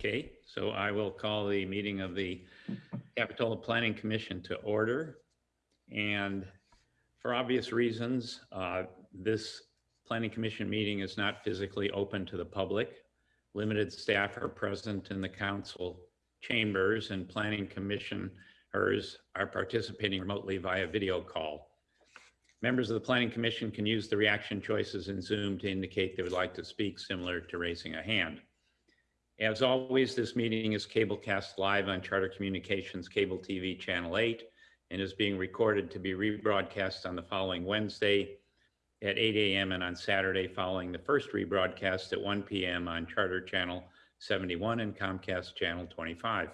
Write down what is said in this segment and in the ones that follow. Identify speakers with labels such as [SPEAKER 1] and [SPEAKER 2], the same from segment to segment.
[SPEAKER 1] Okay, so I will call the meeting of the Capitola Planning Commission to order. And for obvious reasons, uh, this Planning Commission meeting is not physically open to the public. Limited staff are present in the council chambers and Planning Commissioners are participating remotely via video call. Members of the Planning Commission can use the reaction choices in Zoom to indicate they would like to speak, similar to raising a hand. As always, this meeting is cablecast live on Charter Communications Cable TV Channel 8 and is being recorded to be rebroadcast on the following Wednesday at 8 a.m. and on Saturday following the first rebroadcast at 1 p.m. on Charter Channel 71 and Comcast Channel 25.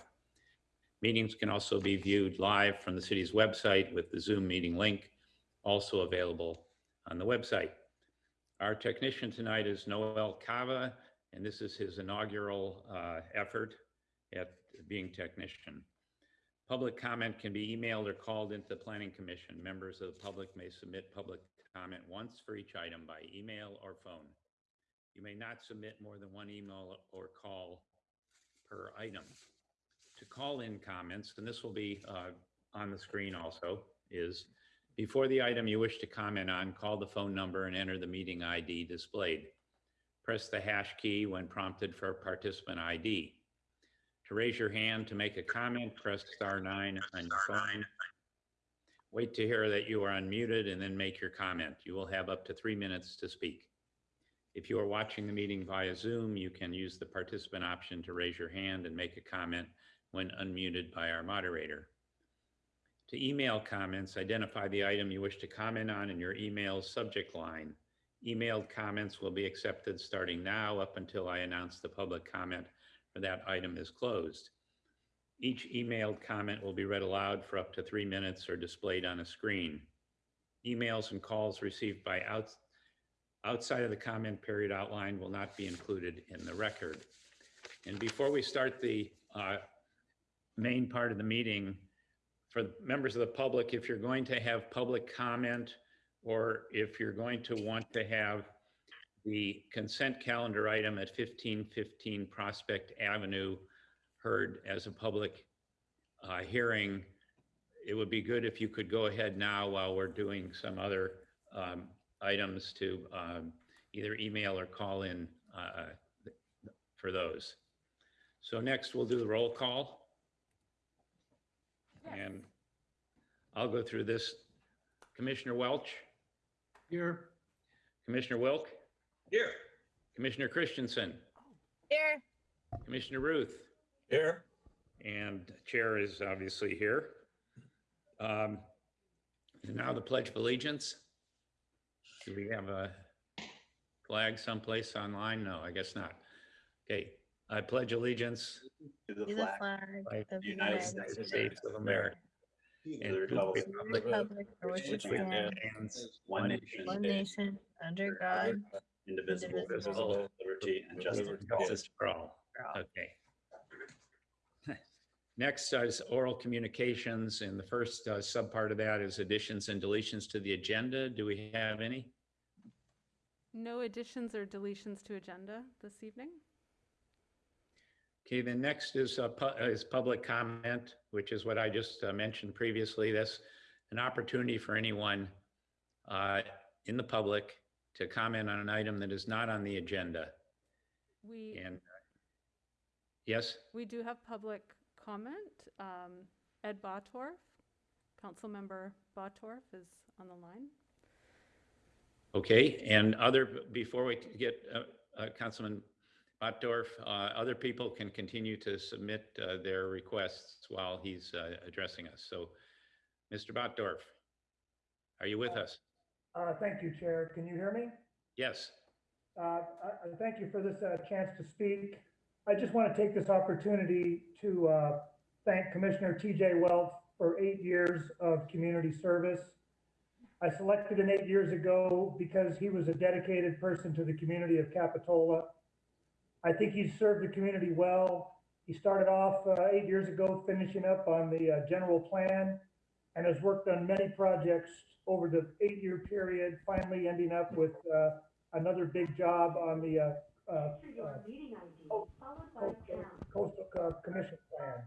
[SPEAKER 1] Meetings can also be viewed live from the city's website with the Zoom meeting link also available on the website. Our technician tonight is Noel Cava, and this is his inaugural uh, effort at being technician. Public comment can be emailed or called into the Planning Commission. Members of the public may submit public comment once for each item by email or phone. You may not submit more than one email or call per item. To call in comments, and this will be uh, on the screen also, is before the item you wish to comment on, call the phone number and enter the meeting ID displayed. Press the hash key when prompted for participant ID. To raise your hand to make a comment, press star nine on your phone. Wait to hear that you are unmuted and then make your comment. You will have up to three minutes to speak. If you are watching the meeting via Zoom, you can use the participant option to raise your hand and make a comment when unmuted by our moderator. To email comments, identify the item you wish to comment on in your email subject line. Emailed comments will be accepted starting now up until I announce the public comment for that item is closed. Each emailed comment will be read aloud for up to three minutes or displayed on a screen. Emails and calls received by out, outside of the comment period outlined will not be included in the record. And before we start the uh, main part of the meeting, for members of the public, if you're going to have public comment or if you're going to want to have the consent calendar item at 1515 Prospect Avenue heard as a public uh, hearing, it would be good if you could go ahead now while we're doing some other um, items to um, either email or call in uh, for those. So next we'll do the roll call. And I'll go through this. Commissioner Welch,
[SPEAKER 2] Here.
[SPEAKER 1] Commissioner Wilk,
[SPEAKER 2] Here.
[SPEAKER 1] Commissioner Christensen,
[SPEAKER 3] Here.
[SPEAKER 1] Commissioner Ruth,
[SPEAKER 2] Here.
[SPEAKER 1] and Chair is obviously here. Um, and Now the Pledge of Allegiance. Do we have a flag someplace online? No, I guess not. Okay, I pledge allegiance
[SPEAKER 2] To
[SPEAKER 3] To
[SPEAKER 2] the
[SPEAKER 3] the
[SPEAKER 2] flag.
[SPEAKER 3] flag of the
[SPEAKER 2] United
[SPEAKER 3] United
[SPEAKER 2] States
[SPEAKER 3] States.
[SPEAKER 1] States of America.
[SPEAKER 2] And
[SPEAKER 1] and to the
[SPEAKER 2] republic
[SPEAKER 3] and the Republic for which it stands,
[SPEAKER 1] Stands
[SPEAKER 2] One nation.
[SPEAKER 3] one nation, under God,
[SPEAKER 2] Indivisible,
[SPEAKER 3] indivisible,
[SPEAKER 2] with liberty and justice. for all.
[SPEAKER 1] Justice for all.
[SPEAKER 3] for all.
[SPEAKER 1] Okay. Next is oral communications, and the first uh, subpart of that is additions and deletions to the agenda. Do we have any?
[SPEAKER 4] No additions or deletions to agenda this evening?
[SPEAKER 1] Okay, the next is, uh, pu- is public comment, which is what I just uh, mentioned previously. That's an opportunity for anyone uh, in the public to comment on an item that is not on the agenda.
[SPEAKER 4] We,
[SPEAKER 1] And, uh, yes,
[SPEAKER 4] we do have public comment. Um, Ed Bottorff, Councilmember Bottorff is on the line.
[SPEAKER 1] okay, and other, before we get uh, uh, Councilman Bottorff, uh, other people can continue to submit uh, their requests while he's uh, addressing us. So, Mr. Bottorff, are you with us?
[SPEAKER 5] Uh, Thank you, Chair. Can you hear me?
[SPEAKER 1] Yes,
[SPEAKER 5] Uh, I I Thank you for this uh, chance to speak. I just want to take this opportunity to uh, thank Commissioner TJ Welch for eight years of community service. I selected him eight years ago because he was a dedicated person to the community of Capitola. I think he's served the community well. He started off uh, eight years ago finishing up on the uh, general plan and has worked on many projects over the eight-year period, finally ending up with uh, another big job on the uh, uh, uh, Coastal Commission Plan.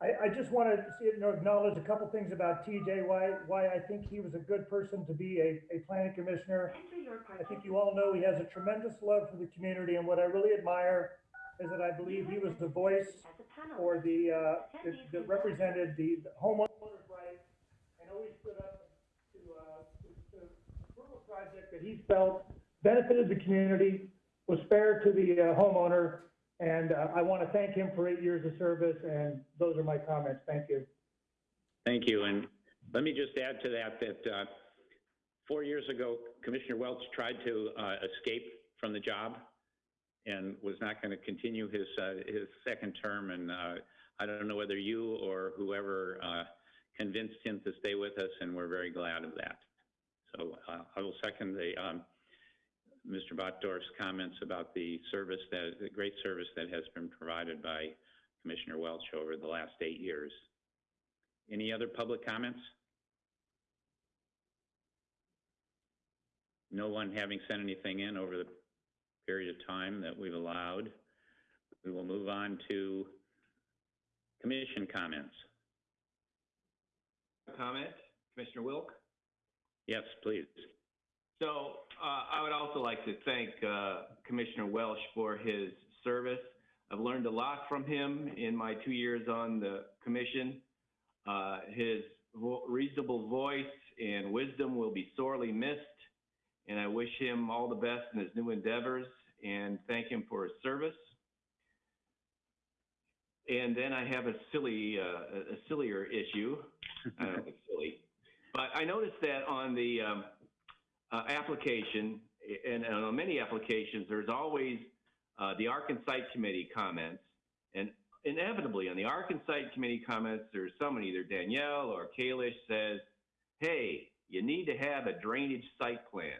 [SPEAKER 5] I, I just want to see, you know, acknowledge a couple things about TJ, why, why I think he was a good person to be a, a planning commissioner. I think you all know he has a tremendous love for the community, and what I really admire is that I believe he was the voice or the, uh, that- that represented the the homeowner's rights, and always stood up to, uh, to, to approve a project that he felt benefited the community, was fair to the uh, homeowner, and uh, I want to thank him for eight years of service, and those are my comments. Thank you.
[SPEAKER 1] Thank you. And let me just add to that, that uh, four years ago, Commissioner Welch tried to uh, escape from the job and was not going to continue his, uh, his second term. And uh, I don't know whether you or whoever uh, convinced him to stay with us, and we're very glad of that. So I will second the, um, Mr. Bottorff's comments about the service that, the great service that has been provided by Commissioner Welch over the last eight years. Any other public comments? No one having sent anything in over the period of time that we've allowed. We will move on to commission comments.
[SPEAKER 6] comment, Commissioner Wilk.
[SPEAKER 1] Yes, please.
[SPEAKER 6] So uh, I would also like to thank uh, Commissioner Welch for his service. I've learned a lot from him in my two years on the commission. Uh, His vo- reasonable voice and wisdom will be sorely missed, and I wish him all the best in his new endeavors and thank him for his service. And then I have a silly, uh, a sillier issue. I don't silly, but I noticed that on the um, uh, application, and, and on many applications, there's always uh, the Ark and Site Committee comments, and inevitably on the Ark and Site Committee comments, there's someone, either Danielle or Kalish, says, "Hey, you need to have a drainage site plan."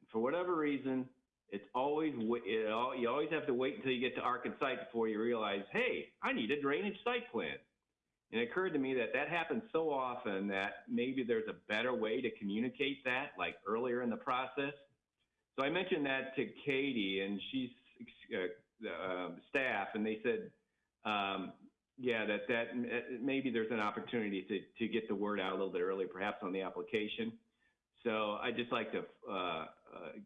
[SPEAKER 6] And For whatever reason, it's always it, you always have to wait until you get to Ark and Site before you realize, "Hey, I need a drainage site plan." And it occurred to me that that happens so often that maybe there's a better way to communicate that, like earlier in the process. So I mentioned that to Katie and she's uh, uh, staff, and they said, um, yeah, that that uh, maybe there's an opportunity to to get the word out a little bit earlier, perhaps on the application. So I just like to uh, uh,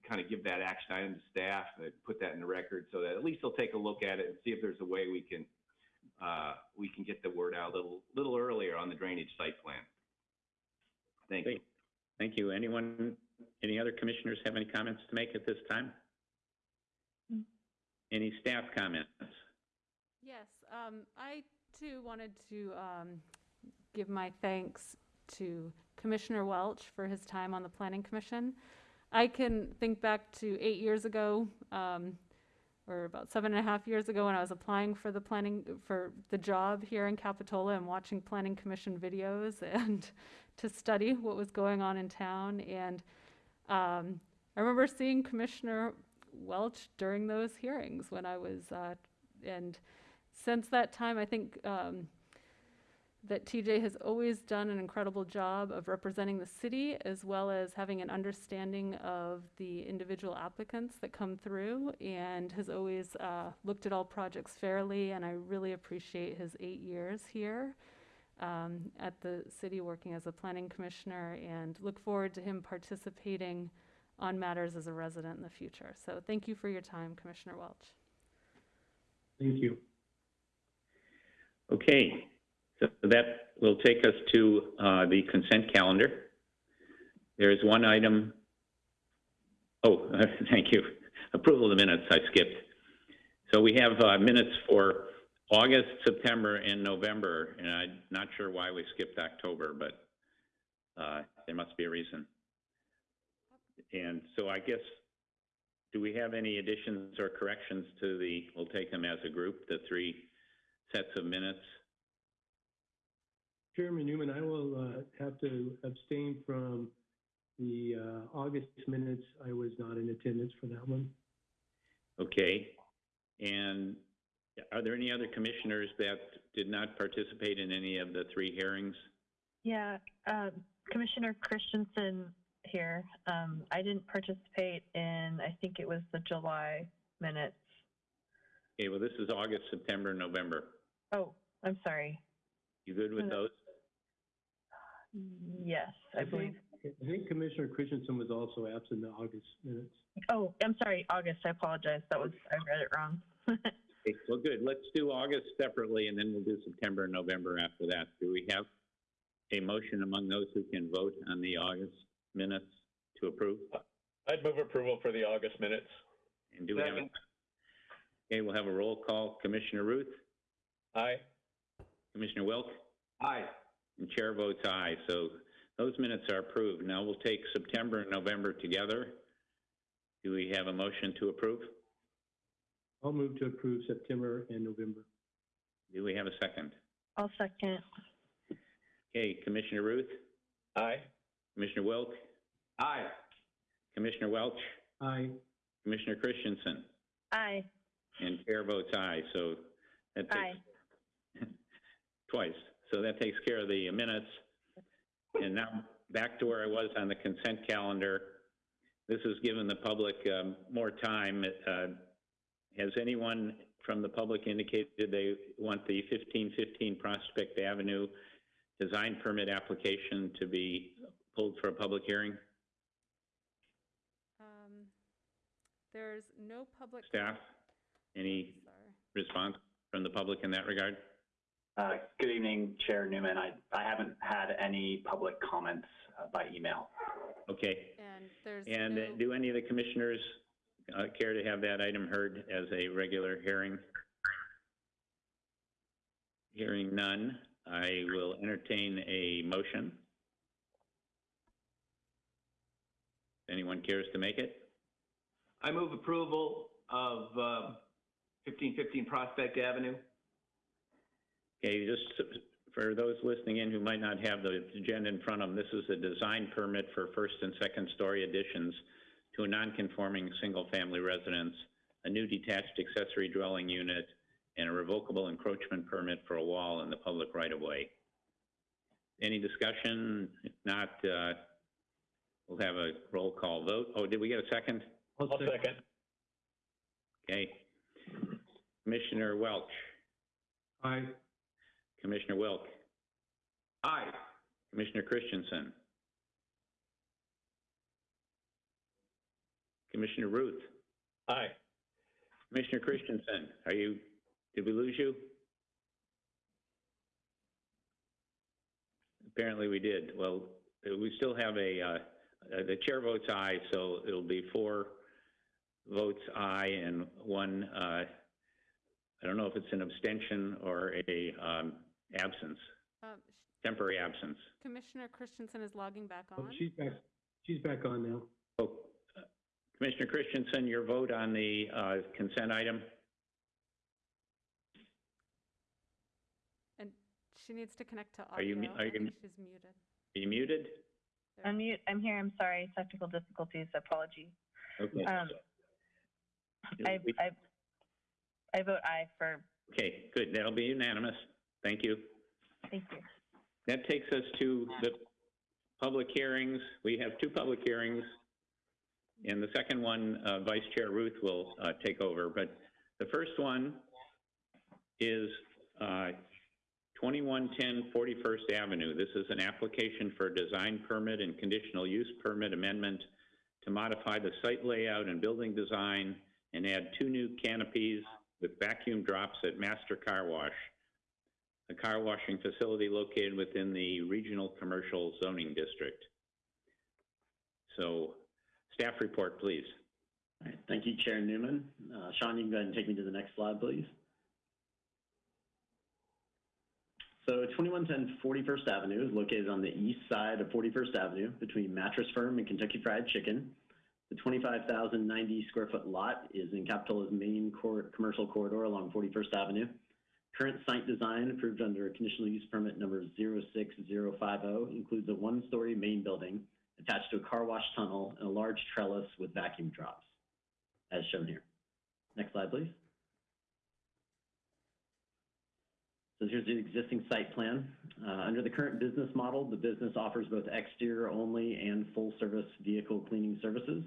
[SPEAKER 6] kind of give that action item to staff, and put that in the record, so that at least they'll take a look at it and see if there's a way we can uh, we can get the word out a little, little earlier on the drainage site plan. Thank you.
[SPEAKER 1] Thank you. Anyone, any other commissioners have any comments to make at this time?
[SPEAKER 3] Mm.
[SPEAKER 1] Any staff comments?
[SPEAKER 4] Yes, um, I too wanted to, um, give my thanks to Commissioner Welch for his time on the Planning Commission. I can think back to eight years ago, um, or about seven and a half years ago when I was applying for the planning, for the job here in Capitola and watching Planning Commission videos and to study what was going on in town. And, um, I remember seeing Commissioner Welch during those hearings when I was, uh, and since that time, I think um, that TJ has always done an incredible job of representing the city as well as having an understanding of the individual applicants that come through and has always uh, looked at all projects fairly. And I really appreciate his eight years here um, at the city working as a planning commissioner and look forward to him participating on matters as a resident in the future. So thank you for your time, Commissioner Welch.
[SPEAKER 7] Thank you.
[SPEAKER 1] Okay, so that will take us to uh, the consent calendar. There is one item, oh, thank you. Approval of the minutes, I skipped. So we have uh, minutes for August, September, and November, and I'm not sure why we skipped October, but uh, there must be a reason. And so I guess, do we have any additions or corrections to the, we'll take them as a group, the three sets of minutes?
[SPEAKER 7] Chairman Newman, I will uh, have to abstain from the uh, August minutes. I was not in attendance for that one.
[SPEAKER 1] Okay. And are there any other commissioners that did not participate in any of the three hearings?
[SPEAKER 3] Yeah, um, Commissioner Christensen, here. Um, I didn't participate in, I think it was the July minutes.
[SPEAKER 1] Okay, well, this is August, September, November.
[SPEAKER 3] Oh, I'm sorry.
[SPEAKER 1] You good with
[SPEAKER 3] Uh,
[SPEAKER 1] those?
[SPEAKER 3] Yes, I believe.
[SPEAKER 7] think, I think Commissioner Christensen was also absent in the August minutes.
[SPEAKER 3] Oh, I'm sorry, August. I apologize. That was, I read it wrong.
[SPEAKER 1] Okay, Well, good. Let's do August separately, and then we'll do September and November after that. Do we have a motion among those who can vote on the August minutes to approve?
[SPEAKER 8] I'd move approval for the August minutes.
[SPEAKER 1] And do we have, a- okay, we'll have a roll call. Commissioner Ruth,
[SPEAKER 8] Aye.
[SPEAKER 1] Commissioner Wilk,
[SPEAKER 6] Aye.
[SPEAKER 1] And chair votes aye. So those minutes are approved. Now we'll take September and November together. Do we have a motion to approve?
[SPEAKER 7] I'll move to approve September and November.
[SPEAKER 1] Do we have a second?
[SPEAKER 3] I'll second.
[SPEAKER 1] Okay, Commissioner Ruth,
[SPEAKER 8] Aye.
[SPEAKER 1] Commissioner Wilk,
[SPEAKER 6] Aye.
[SPEAKER 1] Commissioner Welch,
[SPEAKER 7] Aye.
[SPEAKER 1] Commissioner Christensen.
[SPEAKER 3] Aye.
[SPEAKER 1] And chair votes aye, so that
[SPEAKER 3] Aye.
[SPEAKER 1] twice. So that takes care of the minutes. And now, back to where I was on the consent calendar. This has given the public um, more time. Uh, Has anyone from the public indicated they want the 1515 Prospect Avenue design permit application to be pulled for a public hearing?
[SPEAKER 4] Um, There's no public.
[SPEAKER 1] Staff, any
[SPEAKER 4] Sorry.
[SPEAKER 1] response from the public in that regard?
[SPEAKER 2] Uh, Good evening, Chair Newman. I, I haven't had any public comments uh, by email.
[SPEAKER 1] Okay.
[SPEAKER 4] And there's
[SPEAKER 1] And
[SPEAKER 4] no,
[SPEAKER 1] uh, do any of the commissioners uh, care to have that item heard as a regular hearing? Hearing none, I will entertain a motion. Anyone cares to make it?
[SPEAKER 6] I move approval of um, 1515 Prospect Avenue.
[SPEAKER 1] Okay, just for those listening in who might not have the agenda in front of them, this is a design permit for first and second story additions to a non-conforming single-family residence, a new detached accessory dwelling unit, and a revocable encroachment permit for a wall in the public right-of-way. Any discussion? If not, uh, we'll have a roll call vote. Oh, did we get a second?
[SPEAKER 8] I'll second.
[SPEAKER 1] Okay. Commissioner Welch,
[SPEAKER 7] Aye.
[SPEAKER 1] Commissioner Wilk,
[SPEAKER 6] Aye.
[SPEAKER 1] Commissioner Christensen. Commissioner Ruth,
[SPEAKER 8] Aye.
[SPEAKER 1] Commissioner Christensen, are you, did we lose you? Apparently we did. Well, we still have a, uh, uh, the chair votes aye, so it'll be four votes aye and one, uh, I don't know if it's an abstention or a, um, absence,
[SPEAKER 4] um, sh-
[SPEAKER 1] temporary absence.
[SPEAKER 4] Commissioner Christensen is logging back
[SPEAKER 7] Oh,
[SPEAKER 4] on.
[SPEAKER 7] she's back, she's back on now.
[SPEAKER 1] Oh, uh, Commissioner Christensen, your vote on the uh, consent item?
[SPEAKER 4] And she needs to connect to
[SPEAKER 1] Are you mu-
[SPEAKER 4] audio.
[SPEAKER 1] are
[SPEAKER 4] I
[SPEAKER 1] you
[SPEAKER 4] think
[SPEAKER 1] mu-
[SPEAKER 4] she's muted.
[SPEAKER 1] Are you muted?
[SPEAKER 4] There.
[SPEAKER 3] Unmute. I'm here. I'm sorry. Technical difficulties. apology.
[SPEAKER 1] Okay.
[SPEAKER 3] Um, I, I, I vote aye for,
[SPEAKER 1] Okay, good. That'll be unanimous. Thank you.
[SPEAKER 3] thank you.
[SPEAKER 1] That takes us to the public hearings. We have two public hearings. And the second one, uh, Vice Chair Ruth will uh, take over. But the first one is uh, 2110 41st Avenue. This is an application for a design permit and conditional use permit amendment to modify the site layout and building design and add two new canopies with vacuum drops at Master Car Wash a car washing facility located within the Regional Commercial Zoning District. So, staff report, please.
[SPEAKER 9] All right, thank you, Chair Newman. Uh, Sean, you can go ahead and take me to the next slide, please. So 2110 41st Avenue is located on the east side of 41st Avenue between Mattress Firm and Kentucky Fried Chicken. The 25,090 square foot lot is in Capitola's main commercial corridor along 41st Avenue. Current site design approved under a conditional use permit number 06050 includes a one-story main building attached to a car wash tunnel and a large trellis with vacuum drops, as shown here. Next slide, please. So here's the existing site plan. Uh, under the current business model, the business offers both exterior only and full service vehicle cleaning services.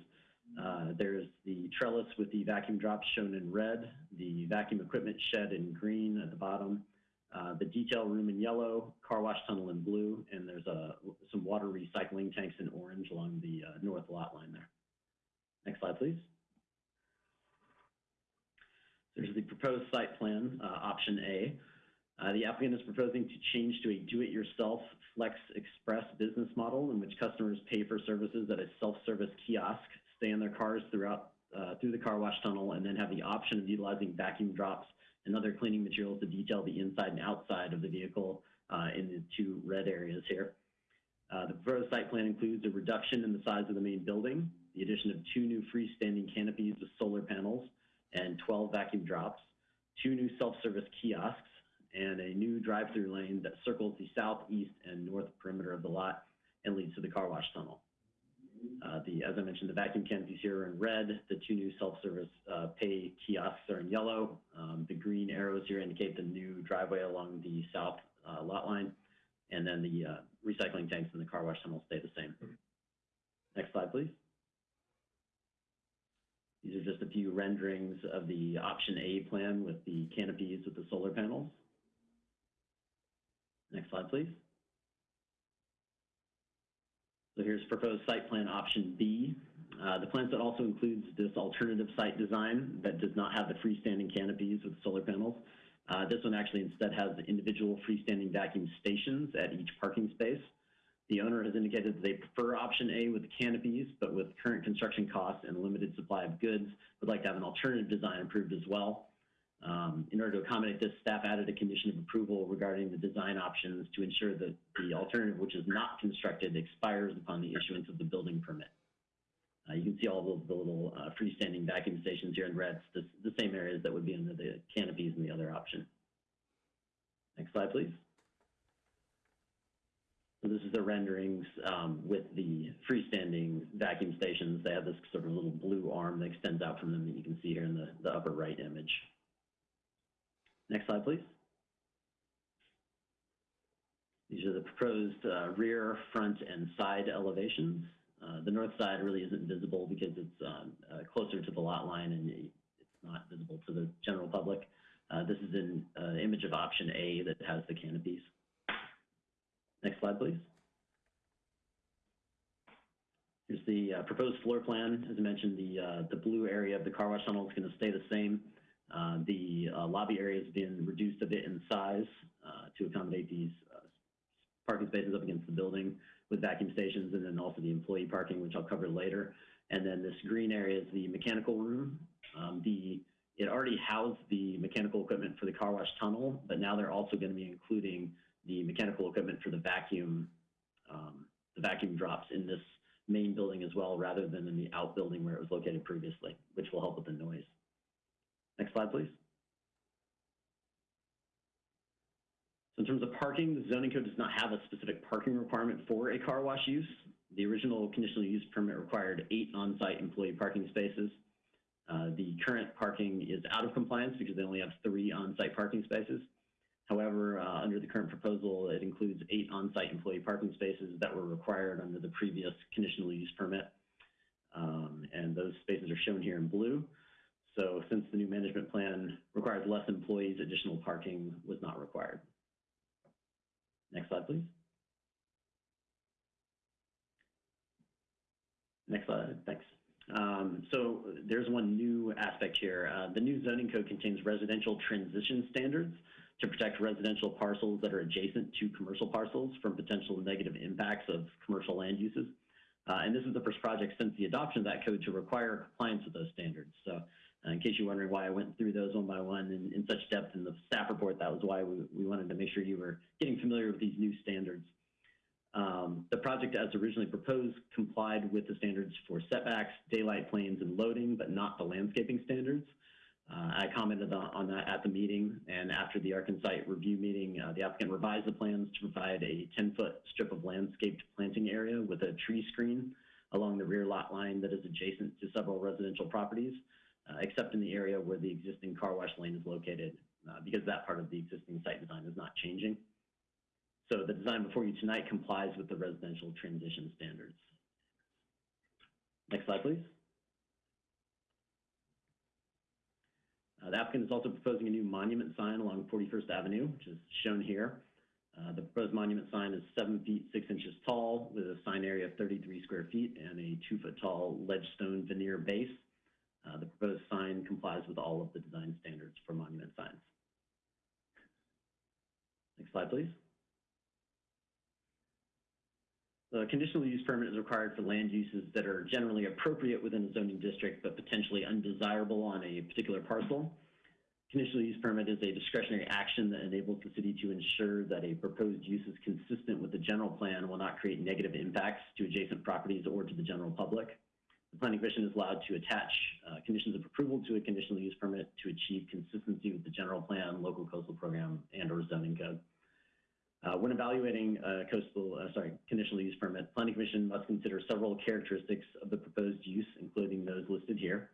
[SPEAKER 9] Uh, there's the trellis with the vacuum drops shown in red, the vacuum equipment shed in green at the bottom, uh, the detail room in yellow, car wash tunnel in blue, and there's a, some water recycling tanks in orange along the uh, north lot line there. Next slide, please. There's the proposed site plan, uh, option A. Uh, the applicant is proposing to change to a do-it-yourself Flex Express business model in which customers pay for services at a self-service kiosk, stay in their cars throughout uh, through the car wash tunnel, and then have the option of utilizing vacuum drops and other cleaning materials to detail the inside and outside of the vehicle uh, in the two red areas here. Uh, the proposed site plan includes a reduction in the size of the main building, the addition of two new freestanding canopies with solar panels, and 12 vacuum drops, two new self-service kiosks, and a new drive-through lane that circles the south, east, and north perimeter of the lot and leads to the car wash tunnel. Uh, the, as I mentioned, the vacuum canopies here are in red. The two new self-service uh, pay kiosks are in yellow. Um, the green arrows here indicate the new driveway along the south uh, lot line. And then the recycling tanks and the car wash tunnel stay the same. Next slide, please. These are just a few renderings of the option A plan with the canopies with the solar panels. Next slide, please. So here's proposed site plan option B. Uh, the plan set also includes this alternative site design that does not have the freestanding canopies with solar panels. Uh, this one actually instead has individual freestanding vacuum stations at each parking space. The owner has indicated that they prefer option A with the canopies, but with current construction costs and limited supply of goods, would like to have an alternative design approved as well. Um, in order to accommodate this, staff added a condition of approval regarding the design options to ensure that the alternative, which is not constructed, expires upon the issuance of the building permit. Uh, you can see all of the little uh, freestanding vacuum stations here in red, the, the same areas that would be under the canopies in the other option. Next slide, please. So this is the renderings um, with the freestanding vacuum stations. They have this sort of little blue arm that extends out from them that you can see here in the, the upper right image. Next slide, please. These are the proposed uh, rear, front, and side elevations. Uh, the north side really isn't visible because it's um, uh, closer to the lot line and it's not visible to the general public. Uh, this is an uh, image of option A that has the canopies. Next slide, please. Here's the uh, proposed floor plan. As I mentioned, the, the blue area of the car wash tunnel is going to stay the same. Uh, the uh, lobby area has been reduced a bit in size uh, to accommodate these parking spaces up against the building with vacuum stations and then also the employee parking, which I'll cover later. And then this green area is the mechanical room. Um, the It already housed the mechanical equipment for the car wash tunnel, but now they're also going to be including the mechanical equipment for the vacuum, um, the vacuum drops in this main building as well, rather than in the outbuilding where it was located previously, which will help with the noise. Next slide, please. So in terms of parking, the zoning code does not have a specific parking requirement for a car wash use. The original conditional use permit required eight on-site employee parking spaces. Uh, the current parking is out of compliance because they only have three on-site parking spaces. However, uh, under the current proposal, it includes eight on-site employee parking spaces that were required under the previous conditional use permit. Um, and those spaces are shown here in blue. So since the new management plan requires less employees, additional parking was not required. Next slide, please. Next slide, thanks. Um, so there's one new aspect here. Uh, the new zoning code contains residential transition standards to protect residential parcels that are adjacent to commercial parcels from potential negative impacts of commercial land uses. Uh, and this is the first project since the adoption of that code to require compliance with those standards. So in case you're wondering why I went through those one by one in, in such depth in the staff report, that was why we, we wanted to make sure you were getting familiar with these new standards. Um, the project as originally proposed complied with the standards for setbacks, daylight planes, and loading, but not the landscaping standards. Uh, I commented on, on, that at the meeting, and after the Ark and Site review meeting, uh, the applicant revised the plans to provide a 10-foot strip of landscaped planting area with a tree screen along the rear lot line that is adjacent to several residential properties, uh, except in the area where the existing car wash lane is located. uh, because that part of the existing site design is not changing. So the design before you tonight complies with the residential transition standards. Next slide, please. Uh, the applicant is also proposing a new monument sign along 41st Avenue, which is shown here. Uh, the proposed monument sign is seven feet, six inches tall with a sign area of 33 square feet and a two foot tall ledge stone veneer base. Uh, the proposed sign complies with all of the design standards for monument signs. Next slide, please. The conditional use permit is required for land uses that are generally appropriate within a zoning district, but potentially undesirable on a particular parcel. Conditional use permit is a discretionary action that enables the city to ensure that a proposed use is consistent with the general plan will not create negative impacts to adjacent properties or to the general public. The planning commission is allowed to attach uh, conditions of approval to a conditional use permit to achieve consistency with the general plan, local coastal program, and or zoning code. Uh, when evaluating a coastal, uh, sorry, conditional use permit, planning commission must consider several characteristics of the proposed use, including those listed here.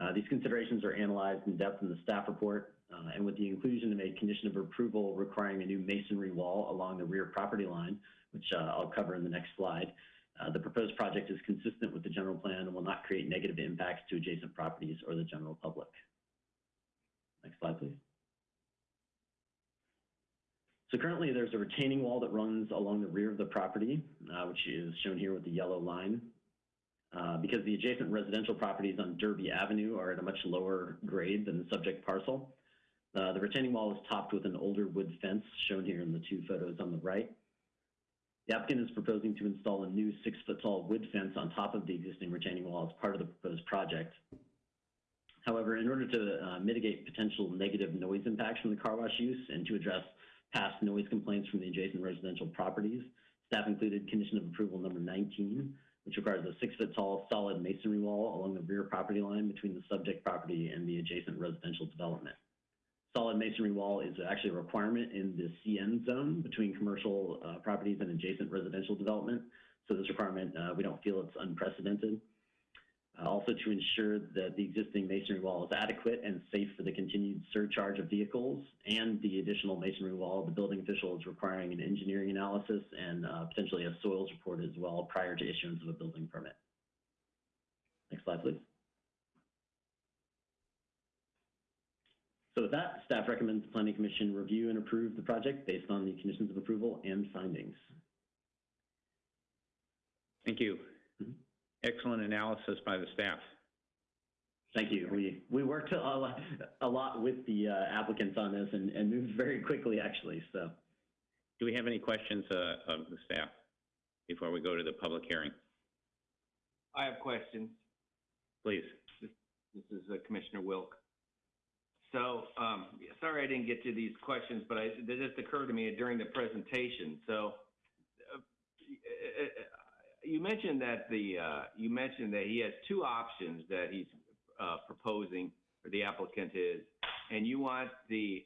[SPEAKER 9] Uh, these considerations are analyzed in depth in the staff report, uh, and with the inclusion of a condition of approval requiring a new masonry wall along the rear property line, which uh, I'll cover in the next slide, uh, the proposed project is consistent with the general plan and will not create negative impacts to adjacent properties or the general public. Next slide, please. So currently, there's a retaining wall that runs along the rear of the property, uh, which is shown here with the yellow line. Uh, because the adjacent residential properties on Derby Avenue are at a much lower grade than the subject parcel, uh, the retaining wall is topped with an older wood fence, shown here in the two photos on the right. The applicant is proposing to install a new six-foot-tall wood fence on top of the existing retaining wall as part of the proposed project. However, in order to uh, mitigate potential negative noise impacts from the car wash use and to address past noise complaints from the adjacent residential properties, staff included condition of approval number 19, which requires a six-foot-tall solid masonry wall along the rear property line between the subject property and the adjacent residential development. Solid masonry wall is actually a requirement in the CN zone between commercial uh, properties and adjacent residential development. So this requirement, uh, we don't feel it's unprecedented. Uh, also to ensure that the existing masonry wall is adequate and safe for the continued surcharge of vehicles and the additional masonry wall, the building official is requiring an engineering analysis and uh, potentially a soils report as well prior to issuance of a building permit. Next slide, please. So with that, staff recommends the planning commission review and approve the project based on the conditions of approval and findings.
[SPEAKER 1] Thank you.
[SPEAKER 9] Mhm.
[SPEAKER 1] Excellent analysis by the staff.
[SPEAKER 9] Thank you. We, we worked a lot, a lot with the uh, applicants on this and, and moved very quickly, actually, so.
[SPEAKER 1] Do we have any questions uh, of the staff before we go to the public hearing?
[SPEAKER 6] I have questions.
[SPEAKER 1] Please.
[SPEAKER 6] This is uh, Commissioner Wilk. So, um, sorry I didn't get to these questions, but I, they just occurred to me during the presentation. So, uh, you mentioned that the, uh, you mentioned that he has two options that he's, uh, proposing, or the applicant is, and you want the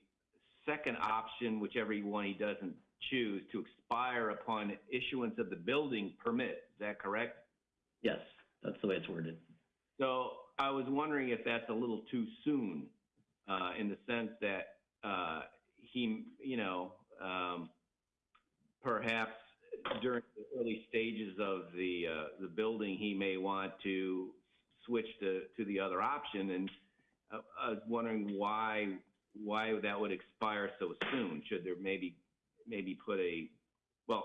[SPEAKER 6] second option, whichever one he doesn't choose, to expire upon issuance of the building permit. Is that correct?
[SPEAKER 9] Yes, that's the way it's worded.
[SPEAKER 6] So I was wondering if that's a little too soon, uh, in the sense that, uh, he, you know, um, perhaps during the early stages of the, uh, the building, he may want to switch to, to the other option. And I, I was wondering why, why that would expire so soon? Should there maybe, maybe put a, well,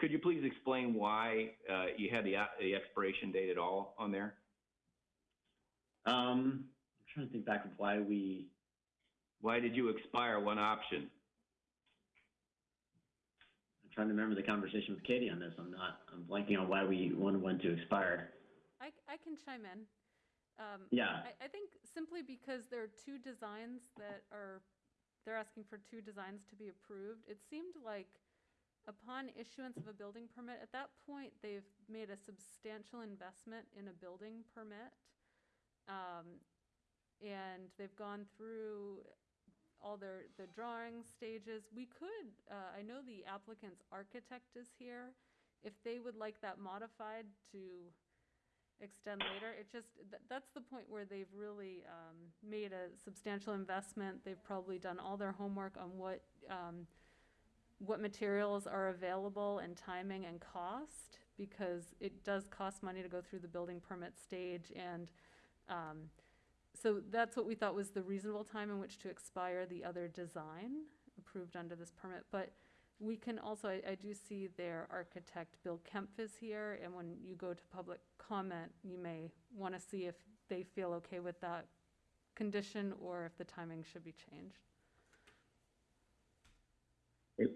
[SPEAKER 6] could you please explain why, uh, you had the, the expiration date at all on there?
[SPEAKER 9] Um, trying to think back of why we,
[SPEAKER 6] Why did you expire one option?
[SPEAKER 9] I'm trying to remember the conversation with Katie on this. I'm not, I'm blanking on why we wanted one to expire.
[SPEAKER 4] I, I can chime in. Um,
[SPEAKER 9] Yeah,
[SPEAKER 4] I, I think simply because there are two designs that are, they're asking for two designs to be approved. It seemed like upon issuance of a building permit, at that point, they've made a substantial investment in a building permit. Um, and they've gone through all their, the drawing stages. We could, uh, I know the applicant's architect is here. If they would like that modified to extend later. It just, th- that's the point where they've really um, made a substantial investment. They've probably done all their homework on what, um, what materials are available and timing and cost, because it does cost money to go through the building permit stage. And um, so that's what we thought was the reasonable time in which to expire the other design approved under this permit. But we can also, I, I do see their architect, Bill Kempf is here, and when you go to public comment, you may want to see if they feel okay with that condition or if the timing should be changed.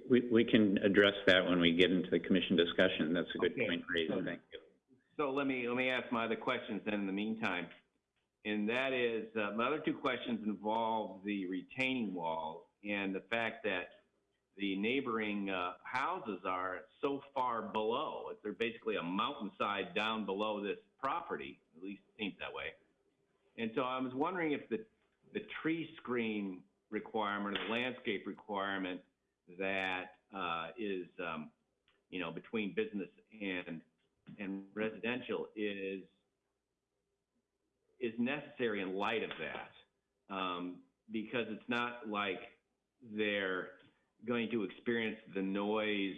[SPEAKER 1] We, we can address that when we get into the commission discussion. That's a good
[SPEAKER 6] Okay.
[SPEAKER 1] point raised, thank you.
[SPEAKER 6] So let me, let me ask my other questions then in the meantime. And that is, uh, my other two questions involve the retaining wall and the fact that the neighboring, uh, houses are so far below. They're basically a mountainside down below this property, at least it seems that way. And so I was wondering if the, the tree screen requirement or the landscape requirement that, uh, is, um, you know, between business and and residential is is necessary in light of that, um, because it's not like they're going to experience the noise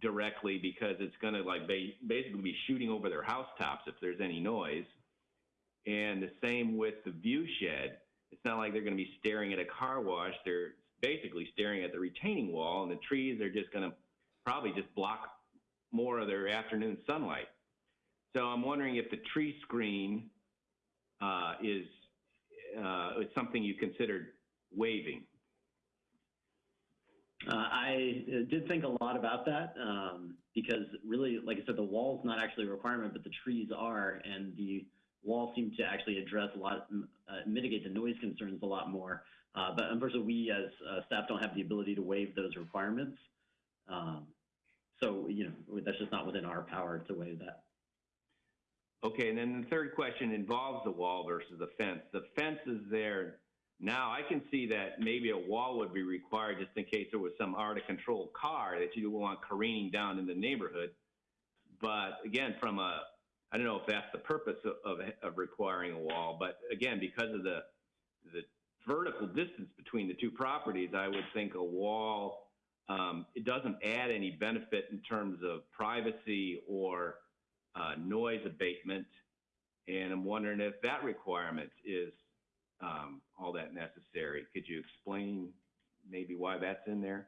[SPEAKER 6] directly because it's going to like ba- basically be shooting over their housetops if there's any noise. And the same with the view shed. It's not like they're going to be staring at a car wash. They're basically staring at the retaining wall, and the trees are just going to probably just block more of their afternoon sunlight. So I'm wondering if the tree screen uh, is uh, is something you considered waiving.
[SPEAKER 9] Uh, I uh, did think a lot about that um, because really, like I said, the wall's not actually a requirement, but the trees are, and the wall seemed to actually address a lot, uh, mitigate the noise concerns a lot more. Uh, but unfortunately, we as uh, staff don't have the ability to waive those requirements. Um, so, you know, that's just not within our power to waive that.
[SPEAKER 6] Okay, and then the third question involves the wall versus the fence. The fence is there now. I can see that maybe a wall would be required just in case there was some out of control car that you want careening down in the neighborhood. But again, from a, I don't know if that's the purpose of, of, of requiring a wall, but again, because of the, the vertical distance between the two properties, I would think a wall, um, it doesn't add any benefit in terms of privacy or uh, noise abatement. And I'm wondering if that requirement is um, all that necessary. Could you explain maybe why that's in there?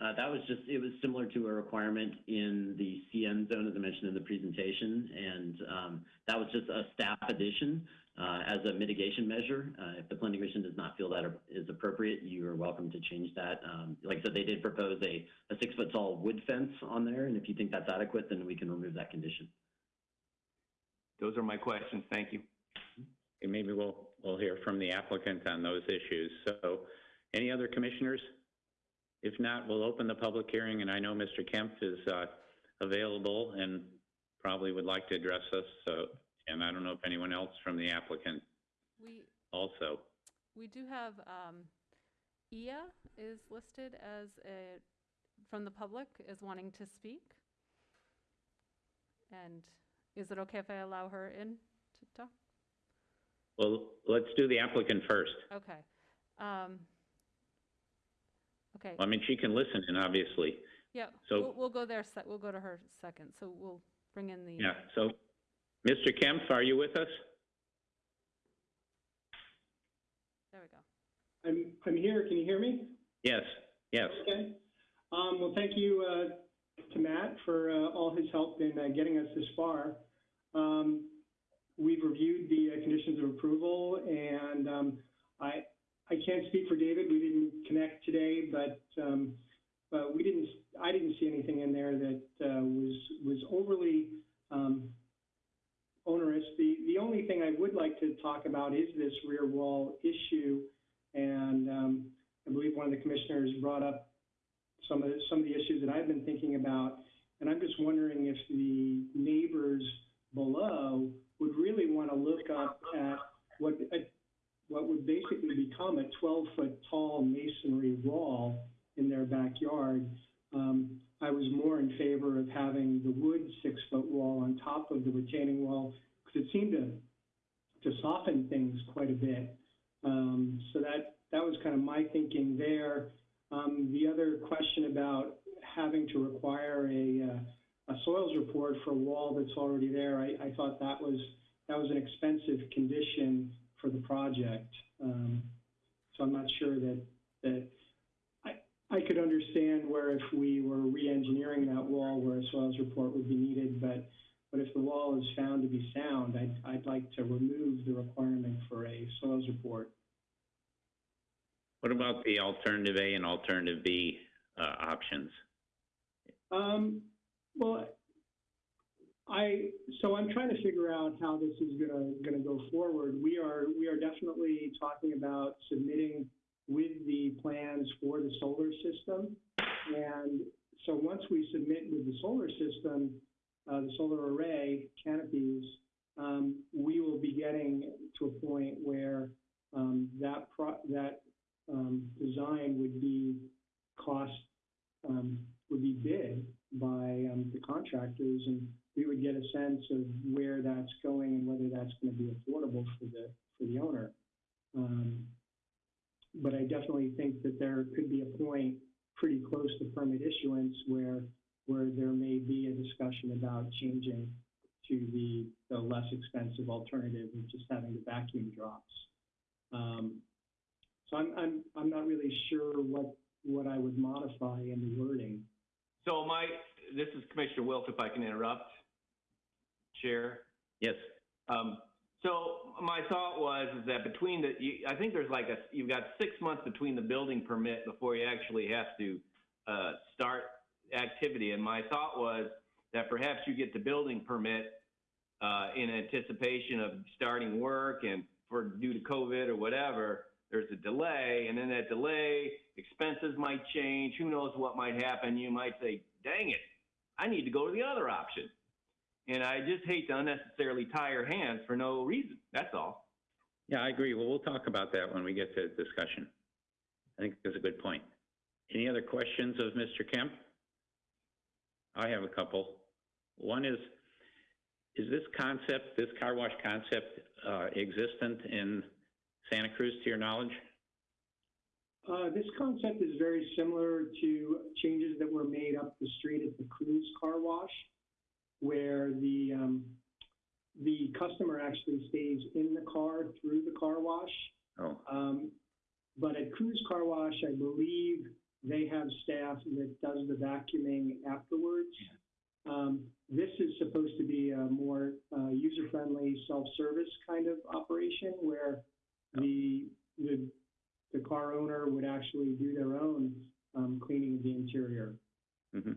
[SPEAKER 9] Uh, that was just, it was similar to a requirement in the CN zone, as I mentioned in the presentation, and um, that was just a staff addition uh, as a mitigation measure. Uh, if the planning commission does not feel that is appropriate, you are welcome to change that. Um, like I said, they did propose a, a six foot tall wood fence on there, and if you think that's adequate, then we can remove that condition.
[SPEAKER 6] Those are my questions. Thank you.
[SPEAKER 1] And maybe we'll, we'll hear from the applicant on those issues. So any other commissioners? If not, we'll open the public hearing, and I know Mr. Kemp is uh, available and probably would like to address us. So, and I don't know if anyone else from the applicant
[SPEAKER 4] We,
[SPEAKER 1] also.
[SPEAKER 4] we do have, um, Ia is listed as a, from the public as wanting to speak. And is it okay if I allow her in to talk?
[SPEAKER 1] Well, let's do the applicant first.
[SPEAKER 4] Okay. Um, Okay,
[SPEAKER 1] I mean, she can listen in, obviously.
[SPEAKER 4] yeah,
[SPEAKER 1] so-
[SPEAKER 4] we'll, we'll go there, se- we'll go to her second, so we'll bring in the.
[SPEAKER 1] Yeah, so, Mr. Kemp, are you with us?
[SPEAKER 4] There we go.
[SPEAKER 10] I'm, I'm here. Can you hear me?
[SPEAKER 1] Yes, yes.
[SPEAKER 10] Okay. Um, well, thank you, uh, to Matt for, uh, all his help in, uh, getting us this far. Um, we've reviewed the uh, conditions of approval and, um, I, I can't speak for David. We didn't connect today, but, um, but we didn't, I didn't see anything in there that, uh, was, was overly, um, onerous. The, the only thing I would like to talk about is this rear wall issue. And, um, I believe one of the commissioners brought up some of, the- some of the issues that I've been thinking about. And I'm just wondering if the neighbors below would really want to look up at what, at what would basically become a 12-foot tall masonry wall in their backyard. Um, I was more in favor of having the wood six-foot wall on top of the retaining wall, because it seemed to, to soften things quite a bit. Um, so that, that was kind of my thinking there. Um, the other question about having to require a, uh, a soils report for a wall that's already there, I, I thought that was, that was an expensive condition for the project. Um, so I'm not sure that, that, I, could understand where if we were re-engineering that wall where a soils report would be needed, but, but if the wall is found to be sound, I'd, I'd like to remove the requirement for a soils report.
[SPEAKER 1] What about the alternative A and alternative B uh, options?
[SPEAKER 10] Um, well, I, so I'm trying to figure out how this is gonna, gonna go forward. We are, we are definitely talking about submitting with the plans for the solar system. And so once we submit with the solar system, uh, the solar array canopies, um, we will be getting to a point where, um, that that, um, design would be cost, um, would be bid by um, the contractors, and we would get a sense of where that's going and whether that's going to be affordable for the for the owner. But I definitely think that there could be a point pretty close to permit issuance where where there may be a discussion about changing to the, the less expensive alternative of just having the vacuum drops. Um, so I'm, I'm, I'm not really sure what, what I would modify in the wording.
[SPEAKER 6] So my, this is Commissioner Wilk, if I can interrupt. Chair.
[SPEAKER 1] Yes,
[SPEAKER 6] Um, so my thought was is that between the, you, I think there's like a, you've got six months between the building permit before you actually have to, uh, start activity. And my thought was that perhaps you get the building permit, uh, in anticipation of starting work and for, due to COVID or whatever, there's a delay and then that delay, expenses might change. Who knows what might happen? You might say, dang it, I need to go to the other option. And I just hate to unnecessarily tie your hands for no reason. That's all.
[SPEAKER 1] yeah, I agree. Well, we'll talk about that when we get to discussion. I think that's a good point. Any other questions of Mr. Kemp? I have a couple. One is, is this concept, this car wash concept, uh, existent in Santa Cruz to your knowledge?
[SPEAKER 10] Uh, this concept is very similar to changes that were made up the street at the Cruise Car Wash, where the, um, the customer actually stays in the car through the car wash.
[SPEAKER 1] Oh,
[SPEAKER 10] Um, but at Cruise Car Wash, I believe they have staff that does the vacuuming afterwards. Um, this is supposed to be a more uh, user-friendly, self-service kind of operation where the, the, the car owner would actually do their own um, cleaning of the interior.
[SPEAKER 1] hmm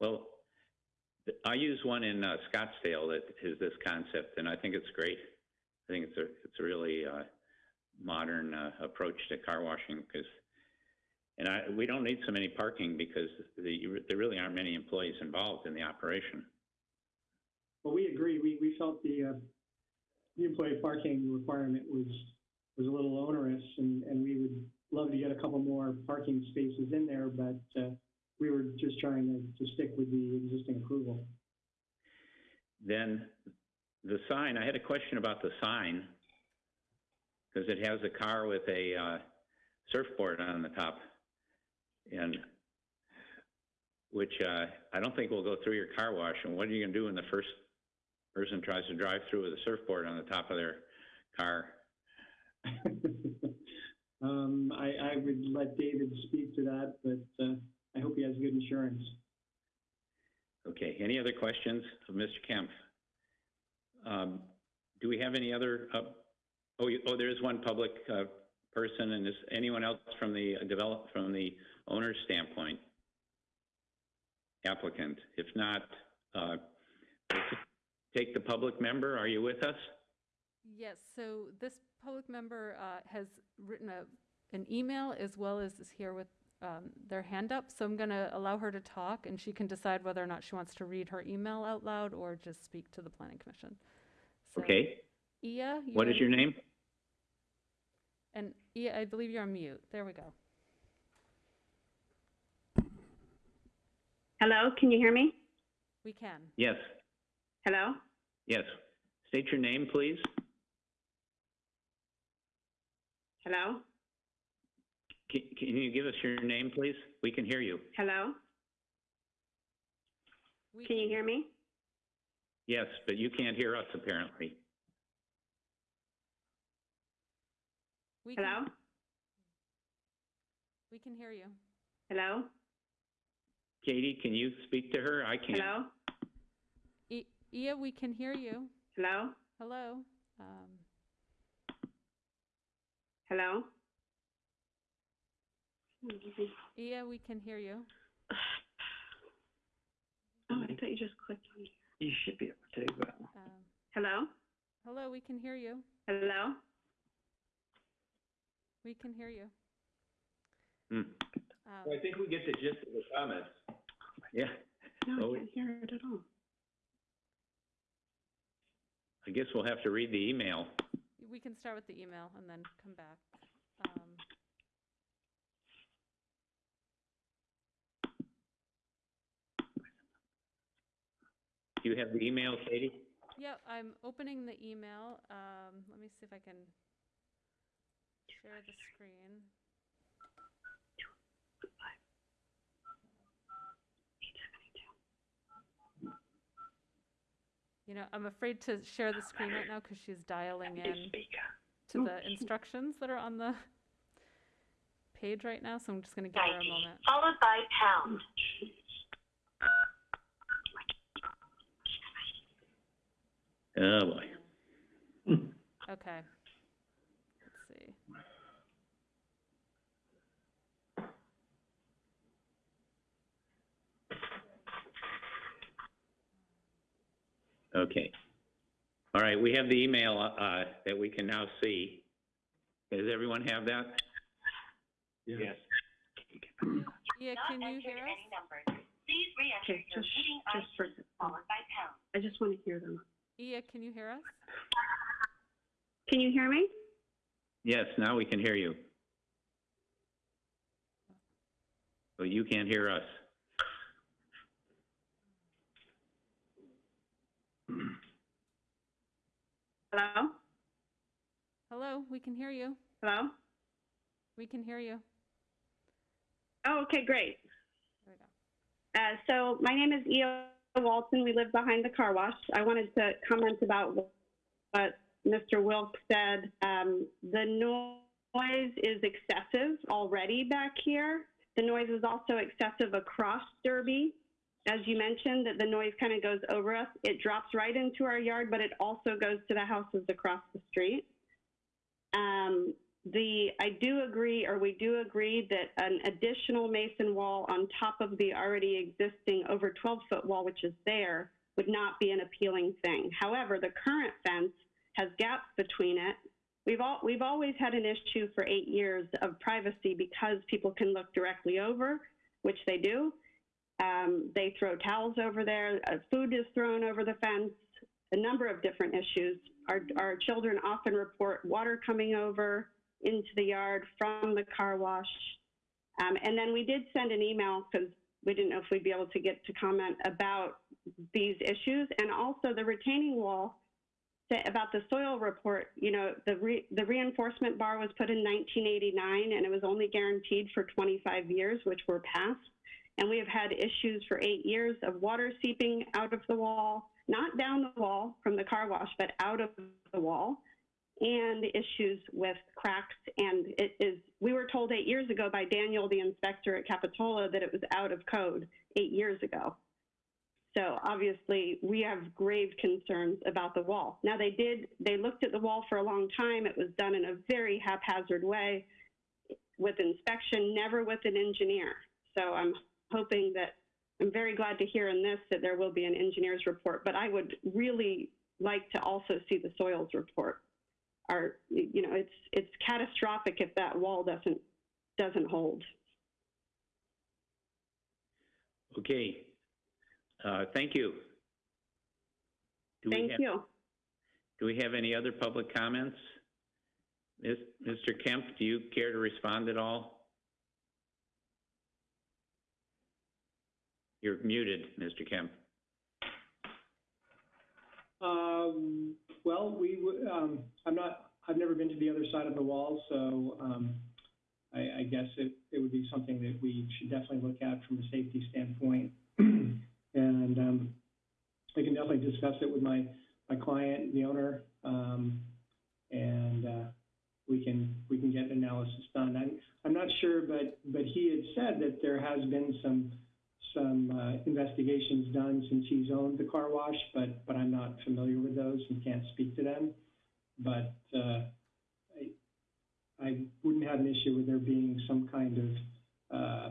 [SPEAKER 1] Well, I use one in uh, Scottsdale that is this concept, and I think it's great. I think it's a it's a really uh, modern uh, approach to car washing because, and I we don't need so many parking because the, there really aren't many employees involved in the operation.
[SPEAKER 10] Well, we agree. We, we felt the, uh, the employee parking requirement was, was a little onerous and, and we would love to get a couple more parking spaces in there, but, uh, we were just trying to, to stick with the existing approval.
[SPEAKER 1] Then the sign, I had a question about the sign because it has a car with a uh, surfboard on the top, and which uh, I don't think will go through your car wash. And what are you going to do when the first person tries to drive through with a surfboard on the top of their car?
[SPEAKER 10] Um, I, I would let David speak to that, but, uh, I hope he has good insurance.
[SPEAKER 1] Okay, any other questions of Mr. Kemp? Um, Do we have any other, uh, oh, you- oh, there is one public uh, person, and is anyone else from the develop, from the owner's standpoint? Applicant, if not, uh, take the public member, are you with us?
[SPEAKER 4] Yes, so this public member uh, has written a, an email as well as is here with um, their hand up. So I'm going to allow her to talk and she can decide whether or not she wants to read her email out loud or just speak to the planning commission. So,
[SPEAKER 1] Okay,
[SPEAKER 4] Ia? you
[SPEAKER 1] what is your name?
[SPEAKER 4] And Ia, I believe you're on mute. There we go.
[SPEAKER 11] Hello, can you hear me?
[SPEAKER 4] We can.
[SPEAKER 1] Yes,
[SPEAKER 11] Hello?
[SPEAKER 1] yes. State your name, please.
[SPEAKER 11] Hello?
[SPEAKER 1] Can, can you give us your name, please? We can hear you.
[SPEAKER 11] Hello?
[SPEAKER 4] We
[SPEAKER 11] Can you hear me?
[SPEAKER 1] Yes, but you can't hear us apparently.
[SPEAKER 4] We can-
[SPEAKER 11] Hello?
[SPEAKER 4] We can hear you.
[SPEAKER 11] Hello?
[SPEAKER 1] Katie, can you speak to her? I can't.
[SPEAKER 11] Hello?
[SPEAKER 4] I- Ia, we can hear you.
[SPEAKER 11] Hello?
[SPEAKER 4] Hello? Um,
[SPEAKER 11] Hello?
[SPEAKER 4] Ia, we can hear you.
[SPEAKER 11] Oh, I thought you just clicked on.
[SPEAKER 9] You should be able to, uh,
[SPEAKER 4] Um,
[SPEAKER 11] Hello?
[SPEAKER 4] Hello, we can hear you.
[SPEAKER 11] Hello?
[SPEAKER 4] We can hear you.
[SPEAKER 1] Hmm,
[SPEAKER 4] Um,
[SPEAKER 6] Well, I think we get the gist of the comments.
[SPEAKER 1] Yeah,
[SPEAKER 11] No,
[SPEAKER 1] Oh.
[SPEAKER 11] I can't hear it at all.
[SPEAKER 1] I guess we'll have to read the email.
[SPEAKER 4] We can start with the email and then come back. Um,
[SPEAKER 1] Do you have the email, Katie?
[SPEAKER 4] Yeah, I'm opening the email. Um, let me see if I can share the screen. You know, I'm afraid to share the screen right now because she's dialing in to the instructions that are on the page right now, so I'm just gonna give her a moment.
[SPEAKER 12] followed by pound.
[SPEAKER 1] Oh, boy.
[SPEAKER 4] Okay. Let's see.
[SPEAKER 1] Okay. All right, we have the email uh, that we can now see. Does everyone have that?
[SPEAKER 6] Yes.
[SPEAKER 4] Ia, can you hear us?
[SPEAKER 12] numbers. Please re-enter
[SPEAKER 11] Okay,
[SPEAKER 12] your
[SPEAKER 11] just,
[SPEAKER 12] meeting
[SPEAKER 11] just
[SPEAKER 12] ID
[SPEAKER 11] for,
[SPEAKER 12] followed by pound.
[SPEAKER 11] I just want to hear them.
[SPEAKER 4] Ia, can you hear us?
[SPEAKER 11] Can you hear me?
[SPEAKER 1] Yes, now we can hear you. But you can't hear us.
[SPEAKER 11] Hello?
[SPEAKER 4] Hello, we can hear you.
[SPEAKER 11] Hello?
[SPEAKER 4] We can hear you.
[SPEAKER 11] Oh, okay, great.
[SPEAKER 4] There we go.
[SPEAKER 11] Uh, so my name is Eo Walton. We live behind the car wash. I wanted to comment about what Mr. Wilk said. Um, the noise is excessive already back here. The noise is also excessive across Derby. As you mentioned, that the noise kind of goes over us. It drops right into our yard, but it also goes to the houses across the street. Um, the, I do agree, or we do agree that an additional mason wall on top of the already existing over 12 foot wall, which is there, would not be an appealing thing. However, the current fence has gaps between it. We've all, we've always had an issue for eight years of privacy because people can look directly over, which they do. Um, they throw towels over there. Uh, food is thrown over the fence. A number of different issues. Our, our children often report water coming over into the yard from the car wash. Um, and then we did send an email because we didn't know if we'd be able to get to comment about these issues and also the retaining wall about the soil report. You know, the re, the reinforcement bar was put in 1989 and it was only guaranteed for 25 years, which were passed. And we have had issues for eight years of water seeping out of the wall, not down the wall from the car wash, but out of the wall and issues with cracks. And it is, we were told eight years ago by Daniel, the inspector at Capitola, that it was out of code eight years ago. So obviously, we have grave concerns about the wall. Now, they did, they looked at the wall for a long time. It was done in a very haphazard way with inspection, never with an engineer. So I'm hoping that, I'm very glad to hear in this that there will be an engineer's report, but I would really like to also see the soils report are, you know, it's, it's catastrophic if that wall doesn't, doesn't hold.
[SPEAKER 1] Okay. Uh, Thank you. Do we
[SPEAKER 11] Thank
[SPEAKER 1] have-
[SPEAKER 11] you.
[SPEAKER 1] Do we have any other public comments? Mis- Mr. Kemp, do you care to respond at all? You're muted, Mr. Kemp.
[SPEAKER 10] Um, well, we, um, I'm not, I've never been to the other side of the wall, so, um, I, I guess it, it would be something that we should definitely look at from a safety standpoint. And, um, I can definitely discuss it with my, my client, the owner, um, and, uh, we can, we can get an analysis done. I'm, I'm not sure, but, but he had said that there has been some, some, uh, investigations done since he's owned the car wash, but, but I'm not familiar with those and can't speak to them. But, uh, I, I wouldn't have an issue with there being some kind of, uh,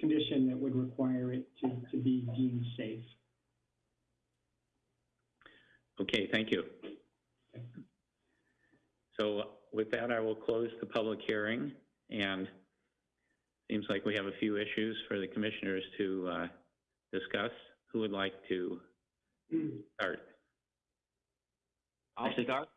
[SPEAKER 10] condition that would require it to, to be deemed safe.
[SPEAKER 1] Okay, thank you. So with that, I will close the public hearing, and seems like we have a few issues for the commissioners to uh, discuss. Who would like to start?
[SPEAKER 6] I'll
[SPEAKER 9] Actually-
[SPEAKER 6] start.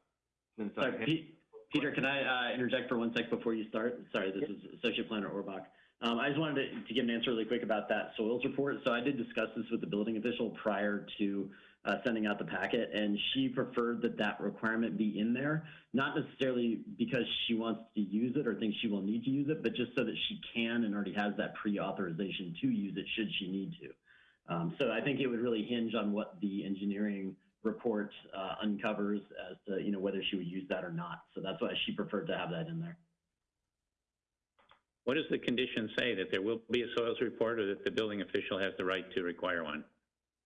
[SPEAKER 6] Since I
[SPEAKER 9] Sorry, Pete- Peter, can I uh, interject for one sec before you start? Sorry, this is Associate Planner Orbach. Um, I just wanted to, to give an answer really quick about that soils report. So I did discuss this with the building official prior to uh, sending out the packet, and she preferred that that requirement be in there, not necessarily because she wants to use it or thinks she will need to use it, but just so that she can and already has that pre-authorization to use it should she need to. Um, so I think it would really hinge on what the engineering report uh, uncovers as to you know whether she would use that or not. So that's why she preferred to have that in there.
[SPEAKER 1] What does the condition say, that there will be a soils report, or that the building official has the right to require one?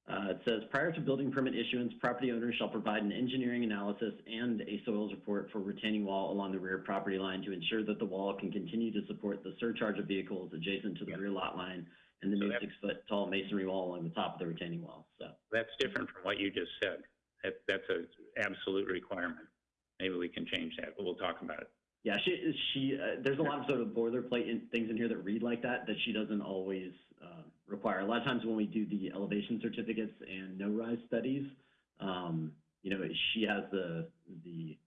[SPEAKER 9] Uh, it says prior to building permit issuance, property owners shall provide an engineering analysis and a soils report for retaining wall along the rear property line to ensure that the wall can continue to support the surcharge of vehicles adjacent to the rear lot line and the
[SPEAKER 1] So
[SPEAKER 9] new six-foot tall masonry wall along the top of the retaining wall. So
[SPEAKER 1] That's different from what you just said. That, that's an absolute requirement. Maybe we can change that, but we'll talk about it.
[SPEAKER 9] Yeah, she, she, uh, there's a lot of sort of boilerplate in, things in here that read like that, that she doesn't always, require. A lot of times when we do the elevation certificates and no-rise studies, um, you know, she has the, the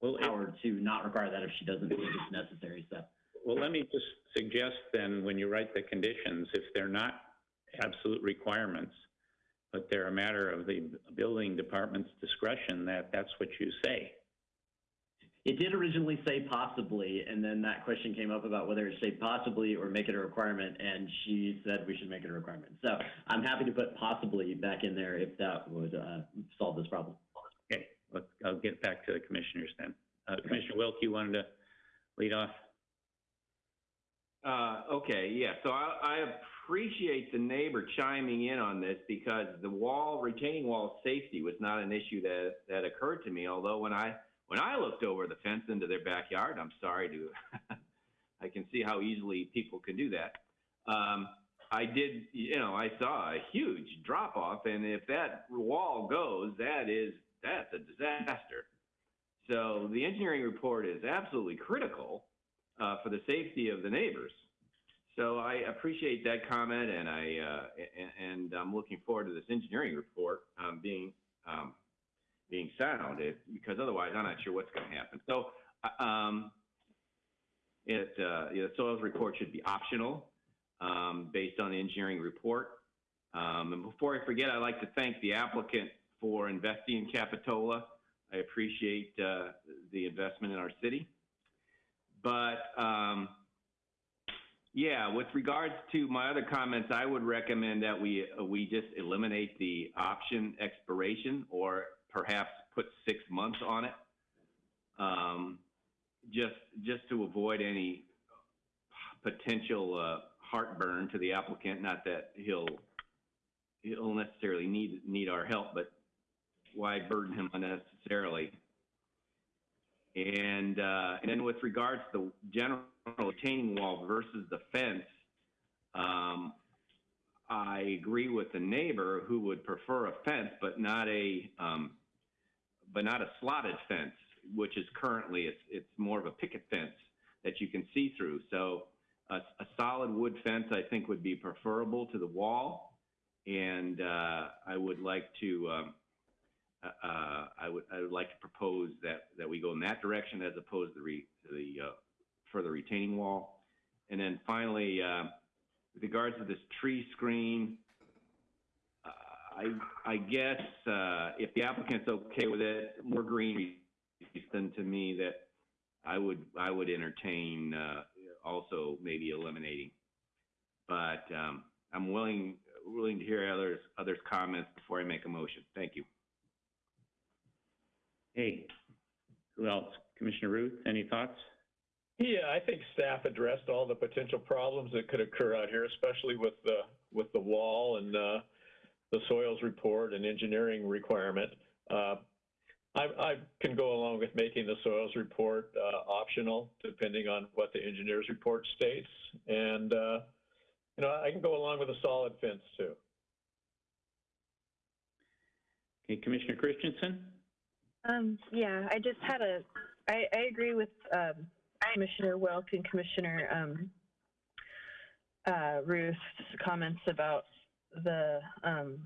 [SPEAKER 1] Well, it-
[SPEAKER 9] power to not require that if she doesn't think it's necessary, so.
[SPEAKER 1] Well, let me just suggest then, when you write the conditions, if they're not absolute requirements, but they're a matter of the building department's discretion, that that's what you say.
[SPEAKER 9] It did originally say possibly, and then that question came up about whether it say possibly or make it a requirement, and she said we should make it a requirement. So I'm happy to put possibly back in there if that would, uh, solve this problem.
[SPEAKER 1] Okay, let's, I'll get back to the commissioners then. Uh, Commissioner Wilk, you wanted to lead off?
[SPEAKER 6] Uh, okay, yeah, so I, I appreciate the neighbor chiming in on this because the wall, retaining wall safety was not an issue that, that occurred to me, although when I, when I looked over the fence into their backyard, I'm sorry to, I can see how easily people can do that. Um, I did, you know, I saw a huge drop off and if that wall goes, that is, that's a disaster. So the engineering report is absolutely critical uh, for the safety of the neighbors. So I appreciate that comment, and I uh, and, and I'm looking forward to this engineering report um, being um, being sound, it, because otherwise I'm not sure what's going to happen. So um, it uh, the soils report should be optional um, based on the engineering report. Um, and before I forget, I'd like to thank the applicant for investing in Capitola. I appreciate uh, the investment in our city. But um, yeah, with regards to my other comments, I would recommend that we we just eliminate the option expiration, or perhaps put six months on it, um, just just to avoid any potential uh, heartburn to the applicant. Not that he'll he'll necessarily need need our help, but why burden him unnecessarily? And, uh, and then with regards to the general retaining wall versus the fence, um, I agree with the neighbor who would prefer a fence, but not a, um, but not a slotted fence, which is currently, it's, it's more of a picket fence that you can see through. So a, a solid wood fence, I think, would be preferable to the wall. And, uh, I would like to, um, uh, I would, I would like to propose that, that we go in that direction as opposed to the, re, the, uh, further retaining wall. And then finally, uh, with regards to this tree screen, uh, I, I guess, uh, if the applicant's okay with it, more green than to me that I would, I would entertain, uh, also maybe eliminating. But, um, I'm willing, willing to hear others, others' comments before I make a motion. Thank you.
[SPEAKER 1] Hey, who else? Commissioner Ruth, any thoughts?
[SPEAKER 8] Yeah, I think staff addressed all the potential problems that could occur out here, especially with the, with the wall and, uh, the soils report and engineering requirement. Uh, I, I can go along with making the soils report, uh, optional, depending on what the engineer's report states. And, uh, you know, I can go along with a solid fence too.
[SPEAKER 1] Okay, Commissioner Christensen?
[SPEAKER 3] Um, yeah, I just had a, I, I agree with, um, Commissioner Wilk and Commissioner, um, uh, Ruth's comments about the, um,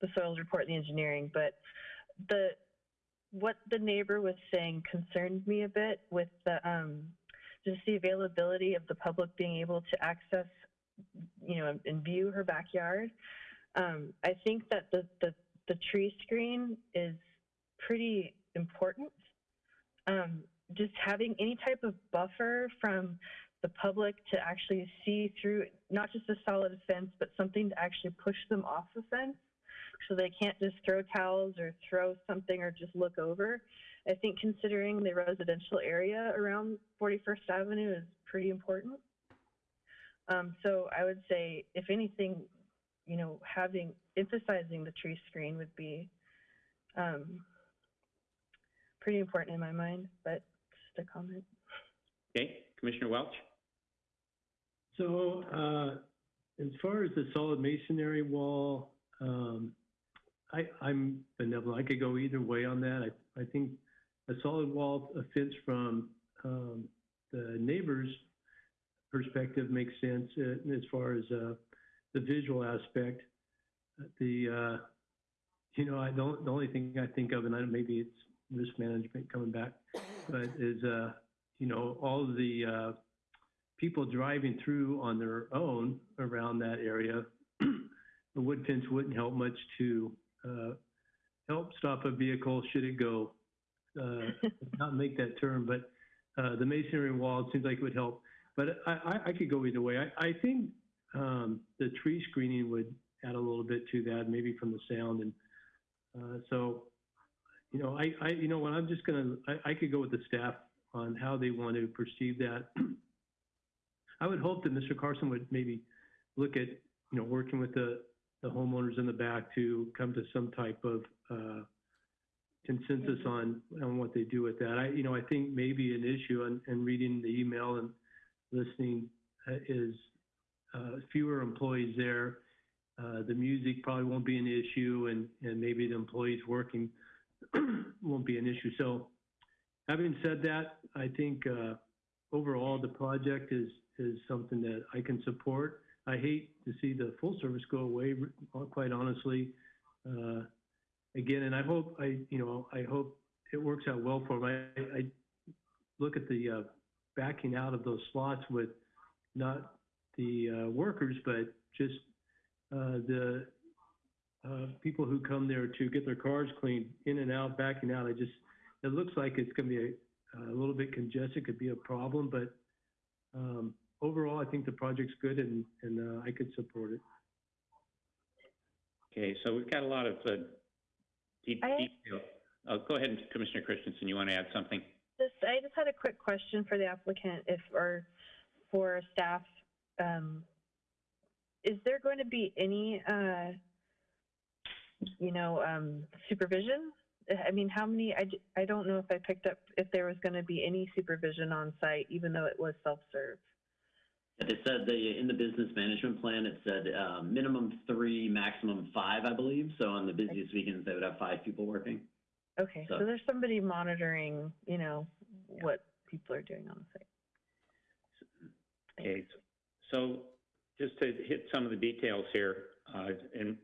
[SPEAKER 3] the soils report and the engineering, but the, what the neighbor was saying concerned me a bit with the, um, just the availability of the public being able to access, you know, and view her backyard. Um, I think that the, the, the tree screen is pretty important. Um, just having any type of buffer from the public to actually see through, not just a solid fence, but something to actually push them off the fence so they can't just throw towels or throw something or just look over. I think considering the residential area around 41st Avenue is pretty important. Um, so I would say, if anything, you know, having, emphasizing the tree screen would be um, pretty important in my mind, but just a comment.
[SPEAKER 1] Okay, Commissioner Welch?
[SPEAKER 7] So, uh, as far as the solid masonry wall, um, I, I'm benevolent. I could go either way on that. I, I think a solid wall, fence from, um, the neighbor's perspective makes sense uh, as far as, uh, the visual aspect. The, uh, you know, I don't, the only thing I think of, and I, maybe it's risk management coming back, but is, uh, you know, all of the, uh, people driving through on their own around that area, the wood fence wouldn't help much to uh, help stop a vehicle should it go, uh, not make that turn, but uh, the masonry wall, seems like it would help. But I, I, I could go either way. I, I think um, the tree screening would add a little bit to that, maybe from the sound. And uh, so, you know, I, I, you know, what I'm just gonna, I, I could go with the staff on how they want to perceive that. I would hope that Mr. Carson would maybe look at, you know, working with the, the homeowners in the back to come to some type of uh, consensus on, on what they do with that. I, you know, I think maybe an issue and, and reading the email and listening uh, is uh, fewer employees there. Uh, the music probably won't be an issue and, and maybe the employees working won't be an issue. So having said that, I think uh, overall the project is, is something that I can support. I hate to see the full service go away, quite honestly. Uh, again, and I hope I, you know, I hope it works out well for them. I, I look at the uh, backing out of those slots with not the uh, workers, but just uh, the uh, people who come there to get their cars cleaned, in and out, backing out. I just, it looks like it's going to be a, a little bit congested, could be a problem, but um, overall, I think the project's good and, and uh, I could support it.
[SPEAKER 1] Okay, so we've got a lot of uh, de-
[SPEAKER 3] I-
[SPEAKER 1] detail. Oh, go ahead, Commissioner Christensen, you want to add something?
[SPEAKER 3] Just, I just had a quick question for the applicant, if, or for staff. Um, is there going to be any, uh, you know, um, supervision? I mean, how many, I, I don't know if I picked up if there was going to be any supervision on site, even though it was self-serve.
[SPEAKER 9] It said the, in the business management plan, it said uh, minimum three, maximum five, I believe. So on the busiest weekends, they would have five people working.
[SPEAKER 3] Okay, so
[SPEAKER 9] So-
[SPEAKER 3] there's somebody monitoring, you know, what people are doing on the site.
[SPEAKER 1] Okay, so just to hit some of the details here, uh, and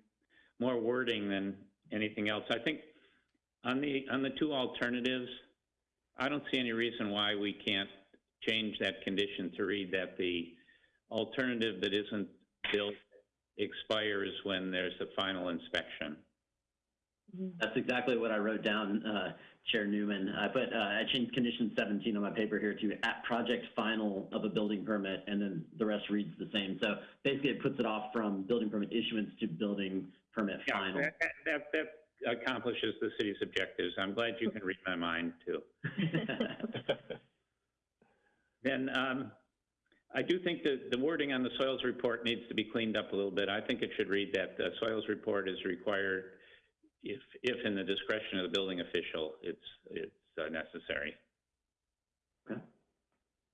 [SPEAKER 1] more wording than anything else, I think on the, on the two alternatives, I don't see any reason why we can't change that condition to read that the alternative that isn't built expires when there's a final inspection.
[SPEAKER 9] That's exactly what I wrote down, uh, Chair Newman. I put, uh, I changed condition 17 on my paper here to at project final of a building permit, and then the rest reads the same. So basically, it puts it off from building permit issuance to building permit
[SPEAKER 1] Yeah,
[SPEAKER 9] final.
[SPEAKER 1] that, that, that accomplishes the city's objectives. I'm glad you can read my mind, too. Then, um, I do think that the wording on the soils report needs to be cleaned up a little bit. I think it should read that the soils report is required if, if in the discretion of the building official, it's, it's uh, necessary.
[SPEAKER 9] Okay.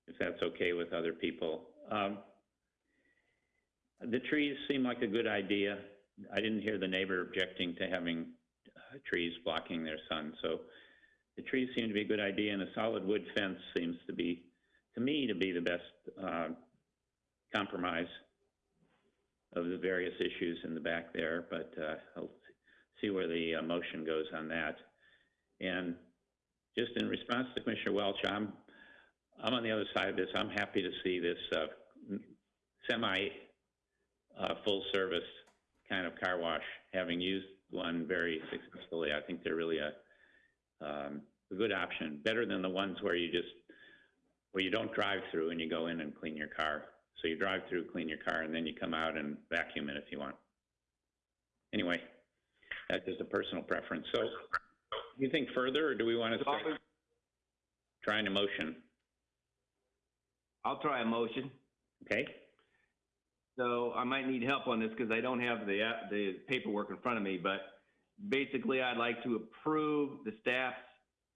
[SPEAKER 1] If that's okay with other people. Um, the trees seem like a good idea. I didn't hear the neighbor objecting to having uh, trees blocking their sun, so the trees seem to be a good idea, and a solid wood fence seems to be, to me, to be the best uh, compromise of the various issues in the back there, but uh, I'll see where the uh, motion goes on that. And just in response to Commissioner Welch, I'm, I'm on the other side of this. I'm happy to see this uh, semi uh, full service kind of car wash, having used one very successfully. I think they're really a, um, a good option, better than the ones where you just, where you don't drive through and you go in and clean your car. So you drive through, clean your car, and then you come out and vacuum it if you want. Anyway, that's just a personal preference. So, you think further, or do we want to start trying a motion?
[SPEAKER 6] I'll try a motion.
[SPEAKER 1] Okay?
[SPEAKER 6] So I might need help on this because I don't have the, uh, the paperwork in front of me, but basically I'd like to approve the staff's,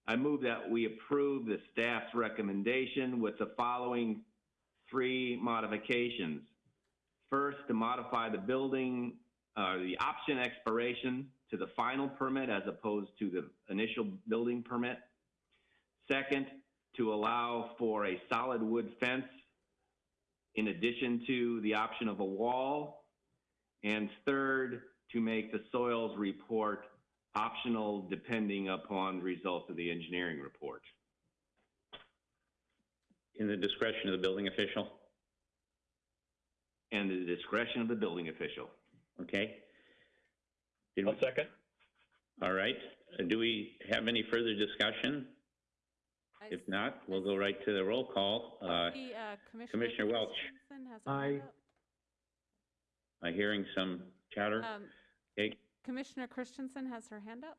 [SPEAKER 6] I move that we approve the staff's recommendation with the following three modifications. First, to modify the building, uh, the option expiration to the final permit as opposed to the initial building permit. Second, to allow for a solid wood fence in addition to the option of a wall. And third, to make the soils report optional depending upon results of the engineering report.
[SPEAKER 1] In the discretion of the building official?
[SPEAKER 6] And the discretion of the building official.
[SPEAKER 1] Okay? Did
[SPEAKER 8] I'll
[SPEAKER 1] we-
[SPEAKER 8] second.
[SPEAKER 1] All right. Uh, Do we have any further discussion?
[SPEAKER 4] I
[SPEAKER 1] If not, we'll go right to the roll call. Uh,
[SPEAKER 4] see, uh,
[SPEAKER 1] Commissioner Welch.
[SPEAKER 4] Christensen has her
[SPEAKER 7] Aye.
[SPEAKER 1] I'm hearing some chatter.
[SPEAKER 4] Um,
[SPEAKER 1] Okay.
[SPEAKER 4] Commissioner Christensen has her hand up?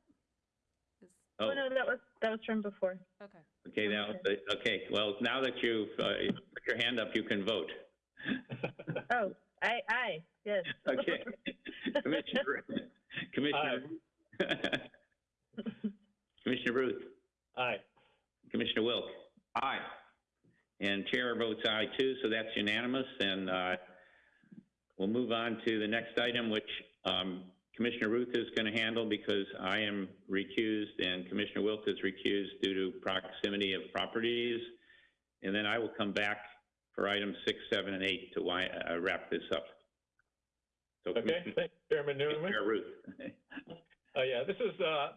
[SPEAKER 4] Is,
[SPEAKER 3] Oh,
[SPEAKER 1] Oh,
[SPEAKER 3] no, that was, that was from before.
[SPEAKER 4] okay.
[SPEAKER 1] okay, now, okay, well, now that you've, uh, put your hand up, you can vote.
[SPEAKER 3] Oh, aye, aye, yes.
[SPEAKER 1] Okay. Commissioner, Commissioner. Commissioner Ruth,
[SPEAKER 8] Aye.
[SPEAKER 1] Commissioner Wilk,
[SPEAKER 6] Aye.
[SPEAKER 1] and Chair votes aye too, so that's unanimous, and, uh, we'll move on to the next item, which, um, Commissioner Ruth is going to handle because I am recused and Commissioner Wilk is recused due to proximity of properties. And then I will come back for items six, seven, and eight to wi- uh, wrap this up. So
[SPEAKER 8] Okay,
[SPEAKER 1] Commissioner
[SPEAKER 8] thank you, Chairman Newman.
[SPEAKER 1] Commissioner Ruth.
[SPEAKER 8] Uh, yeah, this is, uh,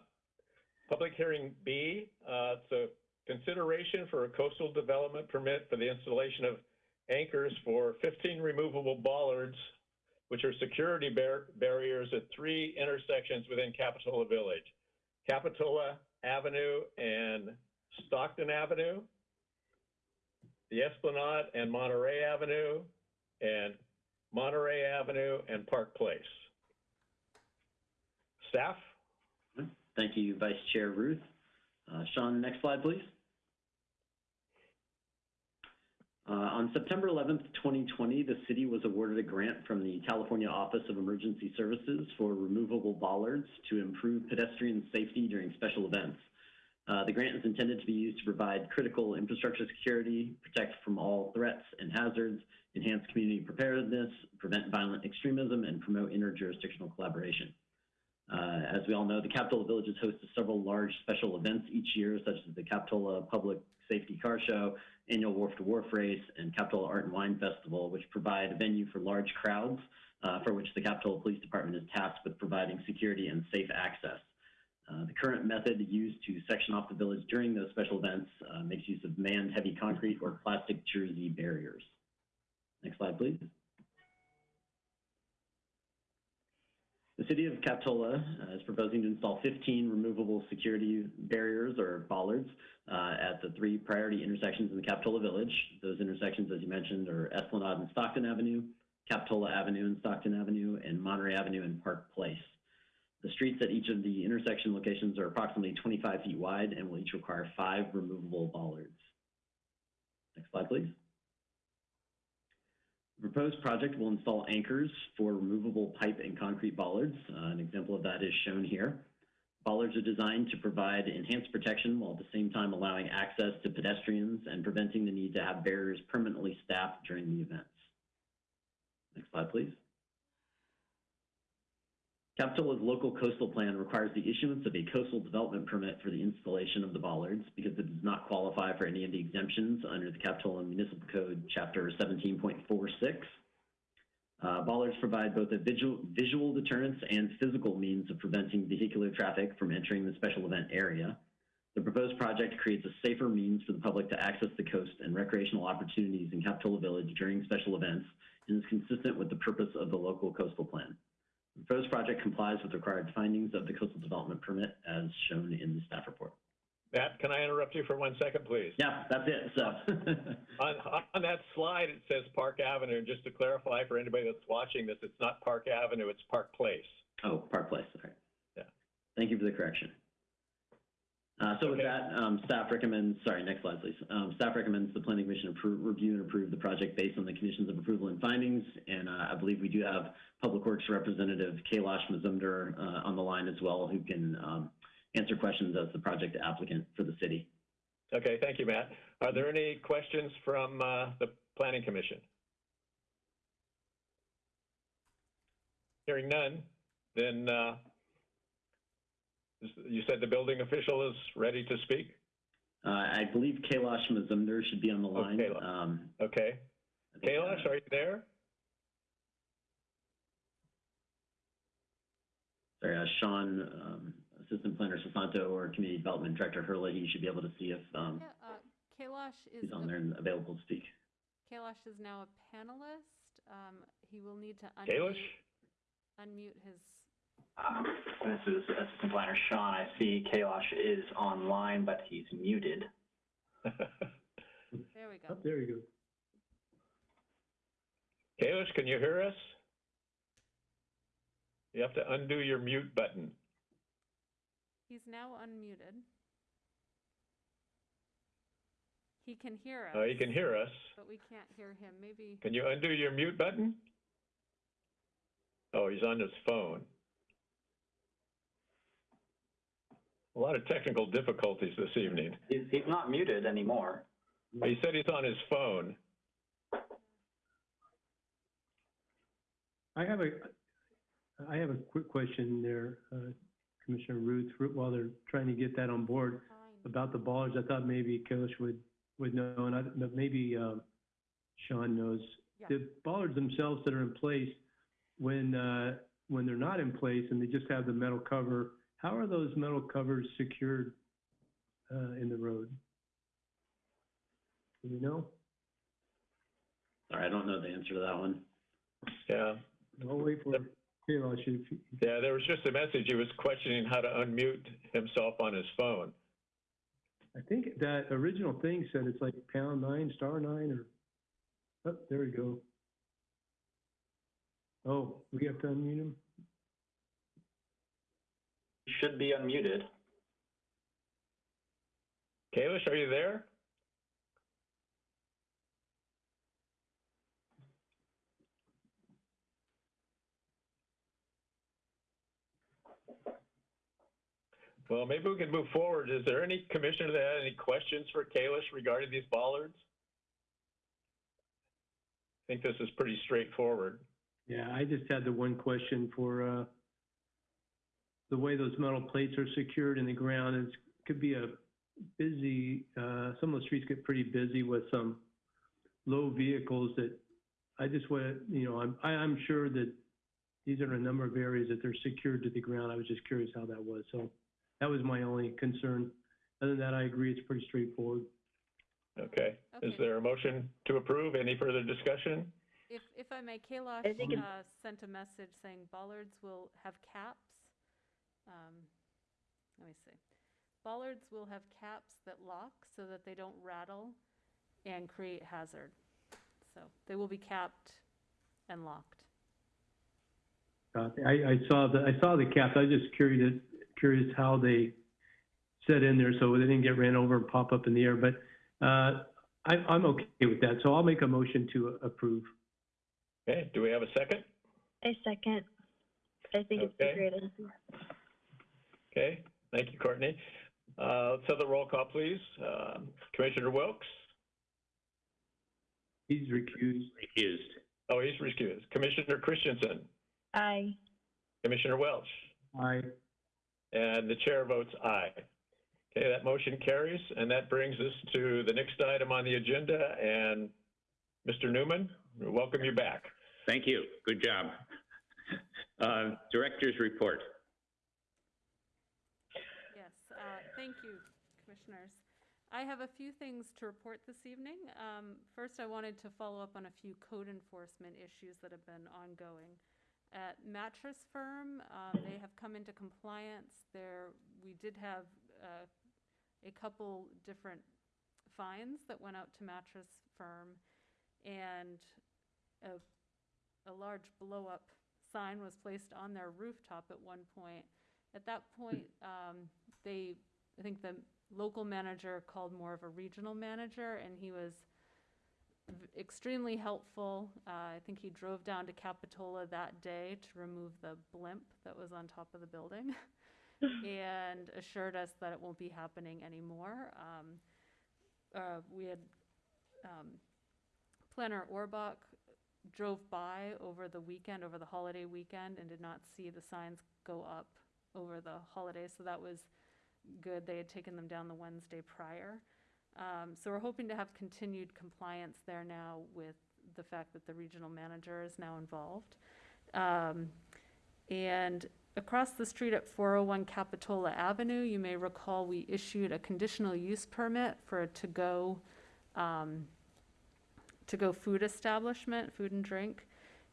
[SPEAKER 8] public hearing B. Uh, it's a consideration for a coastal development permit for the installation of anchors for 15 removable bollards, which are security bar- barriers at three intersections within Capitola Village. Capitola Avenue and Stockton Avenue, the Esplanade and Monterey Avenue, and Monterey Avenue and Park Place. Staff?
[SPEAKER 9] Thank you, Vice Chair Ruth. Uh, Sean, next slide, please. Uh, on September 11th, 2020, the city was awarded a grant from the California Office of Emergency Services for removable bollards to improve pedestrian safety during special events. Uh, the grant is intended to be used to provide critical infrastructure security, protect from all threats and hazards, enhance community preparedness, prevent violent extremism, and promote interjurisdictional collaboration. Uh, as we all know, the Capitola Village hosts several large special events each year, such as the Capitola Public Safety Car Show, annual Wharf to Wharf Race, and Capitola Art and Wine Festival, which provide a venue for large crowds, uh, for which the Capitola Police Department is tasked with providing security and safe access. Uh, the current method used to section off the village during those special events uh, makes use of manned heavy concrete or plastic jersey barriers. Next slide, please. The city of Capitola uh, is proposing to install 15 removable security barriers or bollards uh, at the three priority intersections in the Capitola Village. Those intersections, as you mentioned, are Esplanade and Stockton Avenue, Capitola Avenue and Stockton Avenue, and Monterey Avenue and Park Place. The streets at each of the intersection locations are approximately 25 feet wide and will each require five removable bollards. Next slide, please. The proposed project will install anchors for removable pipe and concrete bollards. Uh, an example of that is shown here. Bollards are designed to provide enhanced protection while at the same time allowing access to pedestrians and preventing the need to have barriers permanently staffed during the events. Next slide, please. Capitola's local coastal plan requires the issuance of a coastal development permit for the installation of the bollards because it does not qualify for any of the exemptions under the Capitola Municipal Code, Chapter 17.46. Uh, bollards provide both a visual, visual deterrence and physical means of preventing vehicular traffic from entering the special event area. The proposed project creates a safer means for the public to access the coast and recreational opportunities in Capitola Village during special events and is consistent with the purpose of the local coastal plan. The proposed project complies with required findings of the coastal development permit as shown in the staff report.
[SPEAKER 8] Matt, can I interrupt you for one second, please?
[SPEAKER 9] Yeah, that's it. So,
[SPEAKER 8] On, on that slide, it says Park Avenue. Just to clarify for anybody that's watching this, it's not Park Avenue, it's Park Place.
[SPEAKER 9] oh, Park Place. All right.
[SPEAKER 8] Yeah.
[SPEAKER 9] Thank you for the correction. Uh, so with that, um, staff recommends, sorry, next slide, please. Um, staff recommends the planning commission approve, review and approve the project based on the conditions of approval and findings. And, uh, I believe we do have Public Works Representative Kailash Mozumder, uh, on the line as well, who can, um, answer questions as the project applicant for the city.
[SPEAKER 8] Okay, thank you, Matt. Are there any questions from uh, the Planning Commission? Hearing none, then uh, you said the building official is ready to speak?
[SPEAKER 9] Uh, I believe Kailash Mozumder should be on the line.
[SPEAKER 8] Kailash.
[SPEAKER 9] Um,
[SPEAKER 8] Okay.
[SPEAKER 9] I uh,
[SPEAKER 8] Kailash, are you there?
[SPEAKER 9] Sorry, uh, Sean, um, Assistant Planner Sasanto or Community Development Director Herlihy, you should be able to see if, um,
[SPEAKER 4] Yeah, uh, Kailash is,
[SPEAKER 9] he's on
[SPEAKER 4] a-
[SPEAKER 9] there and available to speak.
[SPEAKER 4] Kailash is now a panelist. Um, he will need to unmute, unmute his,
[SPEAKER 2] Um, This is Assistant Planner Sean. I see Kailash is online, but he's muted.
[SPEAKER 4] there we
[SPEAKER 7] Oh,
[SPEAKER 4] go.
[SPEAKER 7] there you go.
[SPEAKER 8] Kailash, can you hear us? You have to undo your mute button.
[SPEAKER 4] He's now unmuted. He can hear us.
[SPEAKER 8] Uh, You can hear us.
[SPEAKER 4] But we can't hear him. Maybe,
[SPEAKER 8] Can you undo your mute button? Oh, he's on his phone. A lot of technical difficulties this evening.
[SPEAKER 2] He's, he's not muted anymore.
[SPEAKER 8] He said he's on his phone.
[SPEAKER 7] I have a, I have a quick question there, uh, Commissioner Ruth, while they're trying to get that on board about the bollards. I thought maybe Kailash would, would know, and I, but maybe, um, Sean knows.
[SPEAKER 4] Yeah.
[SPEAKER 7] The bollards themselves that are in place, when, uh, when they're not in place and they just have the metal cover, how are those metal covers secured, uh, in the road? Do you know?
[SPEAKER 9] Sorry, I don't know the answer to that one.
[SPEAKER 8] Yeah.
[SPEAKER 7] I'll wait for Kailash if,
[SPEAKER 8] Yeah, there was just a message. He was questioning how to unmute himself on his phone.
[SPEAKER 7] I think that original thing said it's like pound nine, star nine, or, oh, there we go. Oh, we have to unmute him?
[SPEAKER 2] Should be unmuted.
[SPEAKER 8] Kailash, are you there? Well, maybe we can move forward. Is there any commissioner that had any questions for Kailash regarding these bollards? I think this is pretty straightforward.
[SPEAKER 7] Yeah, I just had the one question for, uh, the way those metal plates are secured in the ground, it could be a busy, uh, some of the streets get pretty busy with some low vehicles that, I just want, you know, I'm, I, I'm sure that these are a number of areas that they're secured to the ground. I was just curious how that was, so that was my only concern. Other than that, I agree, it's pretty straightforward.
[SPEAKER 8] Okay. Is there a motion to approve? Any further discussion?
[SPEAKER 4] If, if I may, Kayla
[SPEAKER 3] I think it's-
[SPEAKER 4] uh, sent a message saying bollards will have caps. Um, Let me see. Bollards will have caps that lock so that they don't rattle and create hazard. So they will be capped and locked.
[SPEAKER 7] Uh, I, I saw the, I saw the caps. I was just curious, curious how they set in there so they didn't get ran over and pop up in the air. But uh, I, I'm okay with that. So I'll make a motion to approve.
[SPEAKER 8] Okay, do we have a second?
[SPEAKER 3] A second. I think it's a
[SPEAKER 8] Okay.
[SPEAKER 3] great idea.
[SPEAKER 8] Okay, thank you, Courtney. Uh, let's have the roll call, please. Um, Commissioner Wilks?
[SPEAKER 7] He's recused.
[SPEAKER 1] Recused.
[SPEAKER 8] Oh, he's recused. Commissioner Christensen?
[SPEAKER 3] Aye.
[SPEAKER 8] Commissioner Welch?
[SPEAKER 7] Aye.
[SPEAKER 8] And the chair votes aye. Okay, that motion carries, and that brings us to the next item on the agenda. And Mr. Newman, we welcome you back.
[SPEAKER 1] Thank you. Good job. Uh, Director's report.
[SPEAKER 4] Yes, uh, thank you, commissioners. I have a few things to report this evening. Um, First, I wanted to follow up on a few code enforcement issues that have been ongoing. At Mattress Firm, um, they have come into compliance. There, we did have uh, a couple different fines that went out to Mattress Firm, and a, a large blow-up sign was placed on their rooftop at one point. At that point, um, they, I think the local manager called more of a regional manager, and he was extremely helpful. Uh, I think he drove down to Capitola that day to remove the blimp that was on top of the building and assured us that it won't be happening anymore. Um, uh, we had, um, Planner Orbach drove by over the weekend, over the holiday weekend, and did not see the signs go up over the holidays, so that was good. They had taken them down the Wednesday prior. Um, so we're hoping to have continued compliance there now with the fact that the regional manager is now involved. Um, and across the street at 401 Capitola Avenue, you may recall we issued a conditional use permit for a to-go, um, to-go food establishment, food and drink.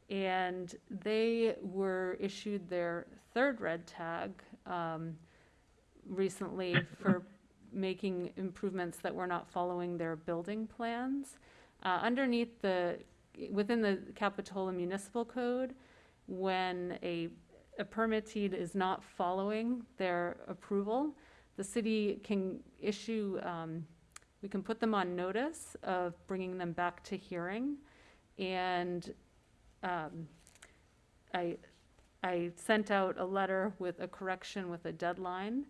[SPEAKER 4] And they were issued their third red tag, um, recently for making improvements that were not following their building plans. Uh, underneath the, within the Capitola Municipal Code, when a, a permittee is not following their approval, the city can issue, um, we can put them on notice of bringing them back to hearing. And, um, I, I sent out a letter with a correction with a deadline.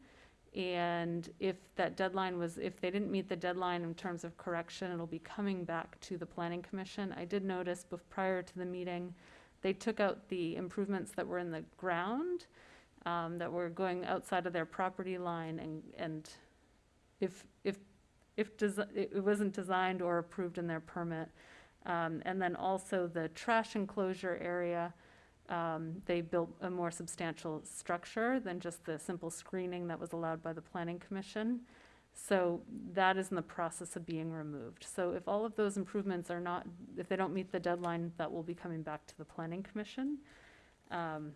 [SPEAKER 4] And if that deadline was, if they didn't meet the deadline in terms of correction, it'll be coming back to the planning commission. I did notice prior to the meeting, they took out the improvements that were in the ground, um, that were going outside of their property line and, and if, if, if it it wasn't designed or approved in their permit. Um, and then also the trash enclosure area, um, they built a more substantial structure than just the simple screening that was allowed by the planning commission. So that is in the process of being removed. So if all of those improvements are not, if they don't meet the deadline, that will be coming back to the planning commission. Um,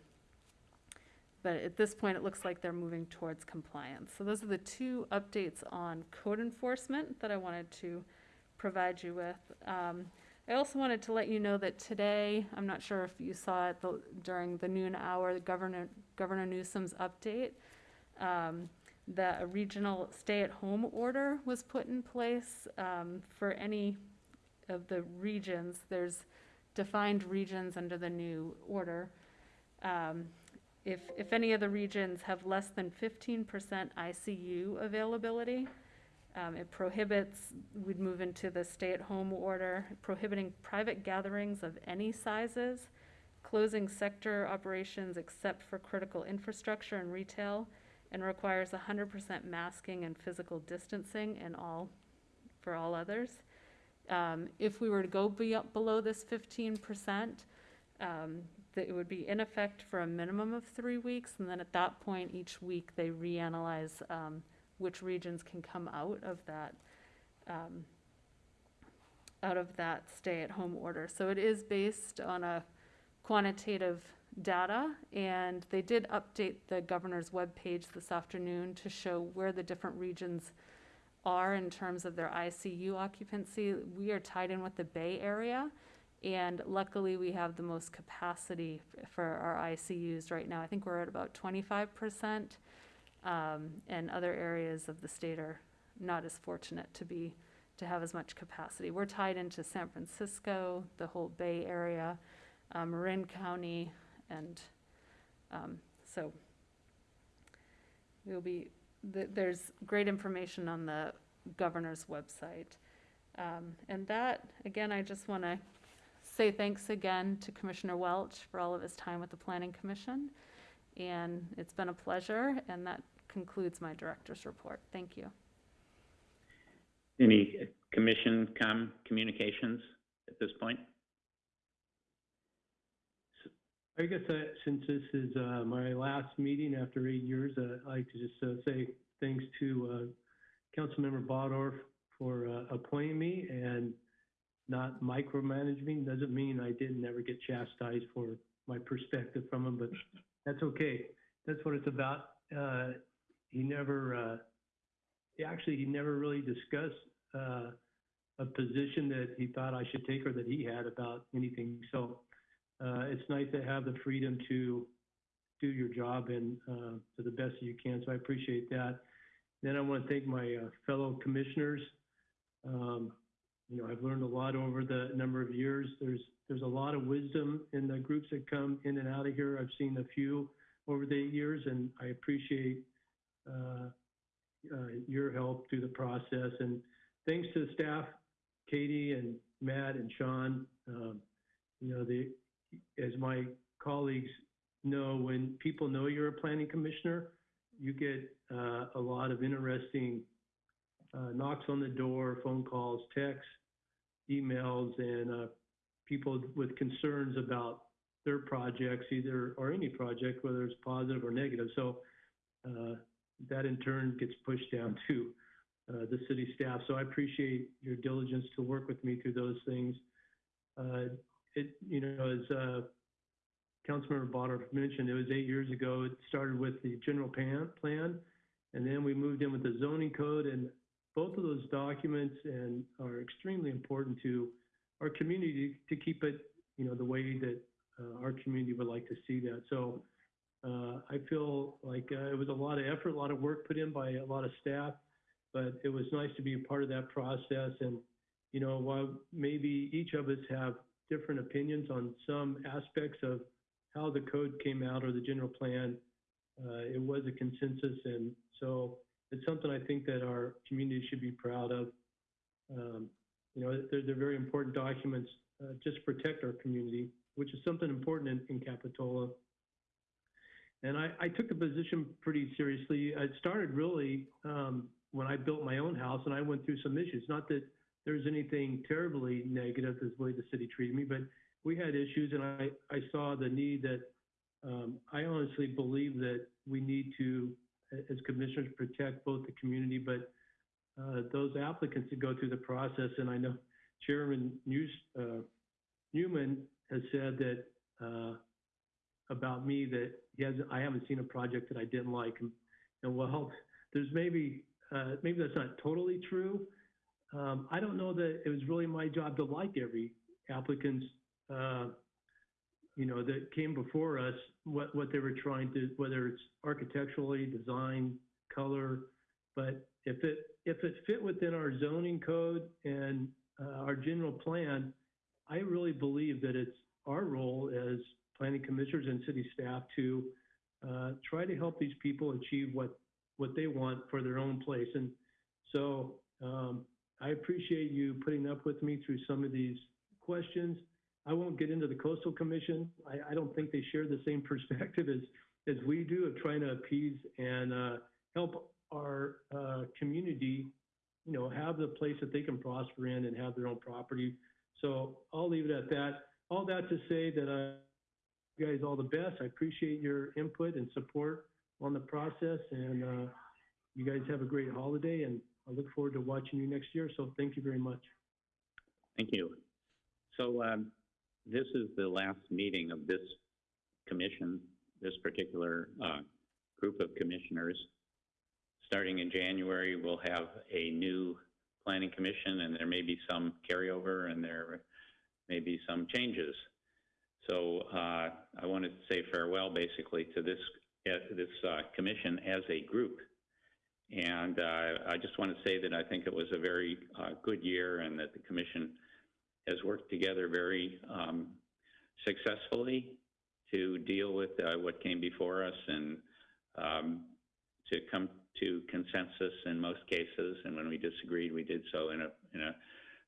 [SPEAKER 4] But at this point, it looks like they're moving towards compliance. So those are the two updates on code enforcement that I wanted to provide you with. Um, I also wanted to let you know that today, I'm not sure if you saw it the- during the noon hour, the Governor, Governor Newsom's update, um, that a regional stay-at-home order was put in place um, for any of the regions. There's defined regions under the new order. Um, If, if any of the regions have less than 15% ICU availability, um, It prohibits, we'd move into the stay-at-home order, prohibiting private gatherings of any sizes, closing sector operations except for critical infrastructure and retail, and requires 100% masking and physical distancing in all, for all others. Um, If we were to go be below this 15%, um, that it would be in effect for a minimum of three weeks, and then at that point, each week, they reanalyze um, which regions can come out of that, um, out of that stay-at-home order. So it is based on a quantitative data, and they did update the governor's webpage this afternoon to show where the different regions are in terms of their ICU occupancy. We are tied in with the Bay Area, and luckily, we have the most capacity for our ICUs right now. I think we're at about twenty-five percent. Um, and other areas of the state are not as fortunate to be, to have as much capacity. We're tied into San Francisco, the whole Bay Area, uh, Marin County, and, um, so we'll be, th- there's great information on the governor's website. Um, and that, again, I just want to say thanks again to Commissioner Welch for all of his time with the Planning Commission. And it's been a pleasure, and that concludes my director's report. Thank you.
[SPEAKER 1] Any commission com, communications at this point?
[SPEAKER 7] I guess uh, since this is uh, my last meeting after eight years, uh, I'd like to just uh, say thanks to uh, Councilmember Bottorff for uh, appointing me and not micromanaging. Doesn't mean I didn't ever get chastised for my perspective from him, but that's okay. That's what it's about. He never, uh, actually, he never really discussed uh, a position that he thought I should take or that he had about anything. So uh, it's nice to have the freedom to do your job and uh, to the best that you can. So I appreciate that. Then I want to thank my uh, fellow commissioners. Um, you know, I've learned a lot over the number of years. There's there's a lot of wisdom in the groups that come in and out of here. I've seen a few over the years, and I appreciate your help through the process. And thanks to the staff, Katie and Matt and Sean. Um, you know, the as my colleagues know, when people know you're a planning commissioner, you get uh, a lot of interesting uh, knocks on the door, phone calls, texts, emails, and uh, people with concerns about their projects, either or any project, whether it's positive or negative. So uh, that in turn gets pushed down to uh, the city staff. So I appreciate your diligence to work with me through those things. Uh, it, you know, as uh, Councilmember Bottorff mentioned, it was eight years ago. It started with the general plan, plan, and then we moved in with the zoning code. And both of those documents and are extremely important to our community to keep it, you know, the way that uh, our community would like to see that. So uh, I feel like uh, it was a lot of effort, a lot of work put in by a lot of staff, but it was nice to be a part of that process. And you know, while maybe each of us have different opinions on some aspects of how the code came out or the general plan, uh, it was a consensus. And so it's something I think that our community should be proud of. Um, you know, they're, they're very important documents uh, just to protect our community, which is something important in, in Capitola. And I, I took the position pretty seriously. It started really um, when I built my own house and I went through some issues. Not that there's anything terribly negative as the way the city treated me, but we had issues and I, I saw the need that um, I honestly believe that we need to, as commissioners, protect both the community, but uh, those applicants that go through the process. And I know Chairman News, uh, Newman has said that uh, about me that he hasn't, I haven't seen a project that I didn't like. And, and well, there's maybe, uh, maybe that's not totally true. Um, I don't know that it was really my job to like every applicant's, uh, you know, that came before us, what, what they were trying to, whether it's architecturally, design, color, but if it, if it fit within our zoning code and uh, our general plan, I really believe that it's our role as planning commissioners and city staff to uh, try to help these people achieve what, what they want for their own place. And so um, I appreciate you putting up with me through some of these questions. I won't get into the coastal commission. I, I don't think they share the same perspective as, as we do of trying to appease and uh, help our uh, community, you know, have the place that they can prosper in and have their own property. So I'll leave it at that. All that to say that I you guys all the best. I appreciate your input and support on the process, and uh, you guys have a great holiday. And I look forward to watching you next year. So thank you very much.
[SPEAKER 1] Thank you. So um, this is the last meeting of this commission, this particular uh, group of commissioners. Starting in January, we'll have a new planning commission, and there may be some carryover, and there may be some changes. So uh, I wanted to say farewell, basically, to this uh, this uh, commission as a group. And uh, I just want to say that I think it was a very uh, good year, and that the commission has worked together very um, successfully to deal with what came before us and um, to come to consensus in most cases. And when we disagreed, we did so in a in a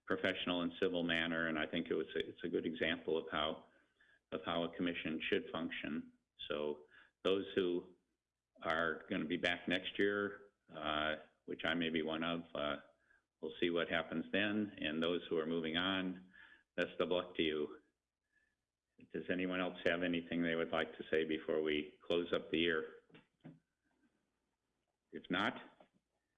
[SPEAKER 1] professional and civil manner. And I think it was a, it's a good example of how of how a commission should function. So those who are going to be back next year, uh, which I may be one of, uh, we'll see what happens then. And those who are moving on, best of luck to you. Does anyone else have anything they would like to say before we close up the year? If not,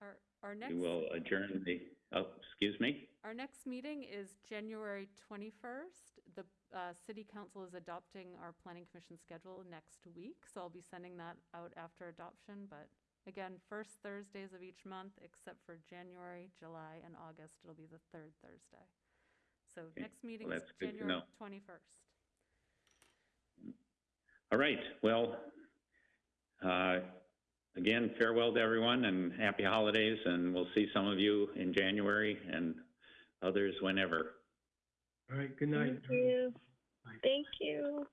[SPEAKER 4] Our, our next.
[SPEAKER 1] we will adjourn the, oh, excuse me?
[SPEAKER 4] Our next meeting is January 21st. The uh, City Council is adopting our Planning Commission schedule next week, so I'll be sending that out after adoption. But again, first Thursdays of each month, except for January, July, and August, it'll be the third Thursday. So
[SPEAKER 1] Okay,
[SPEAKER 4] next meeting
[SPEAKER 1] well,
[SPEAKER 4] is
[SPEAKER 1] that's good to
[SPEAKER 4] January 21st.
[SPEAKER 1] All right, well, uh, again, farewell to everyone and happy holidays, and we'll see some of you in January and others whenever.
[SPEAKER 7] All right, good night.
[SPEAKER 3] Thank you.
[SPEAKER 7] Bye.
[SPEAKER 3] Thank you.
[SPEAKER 7] Bye.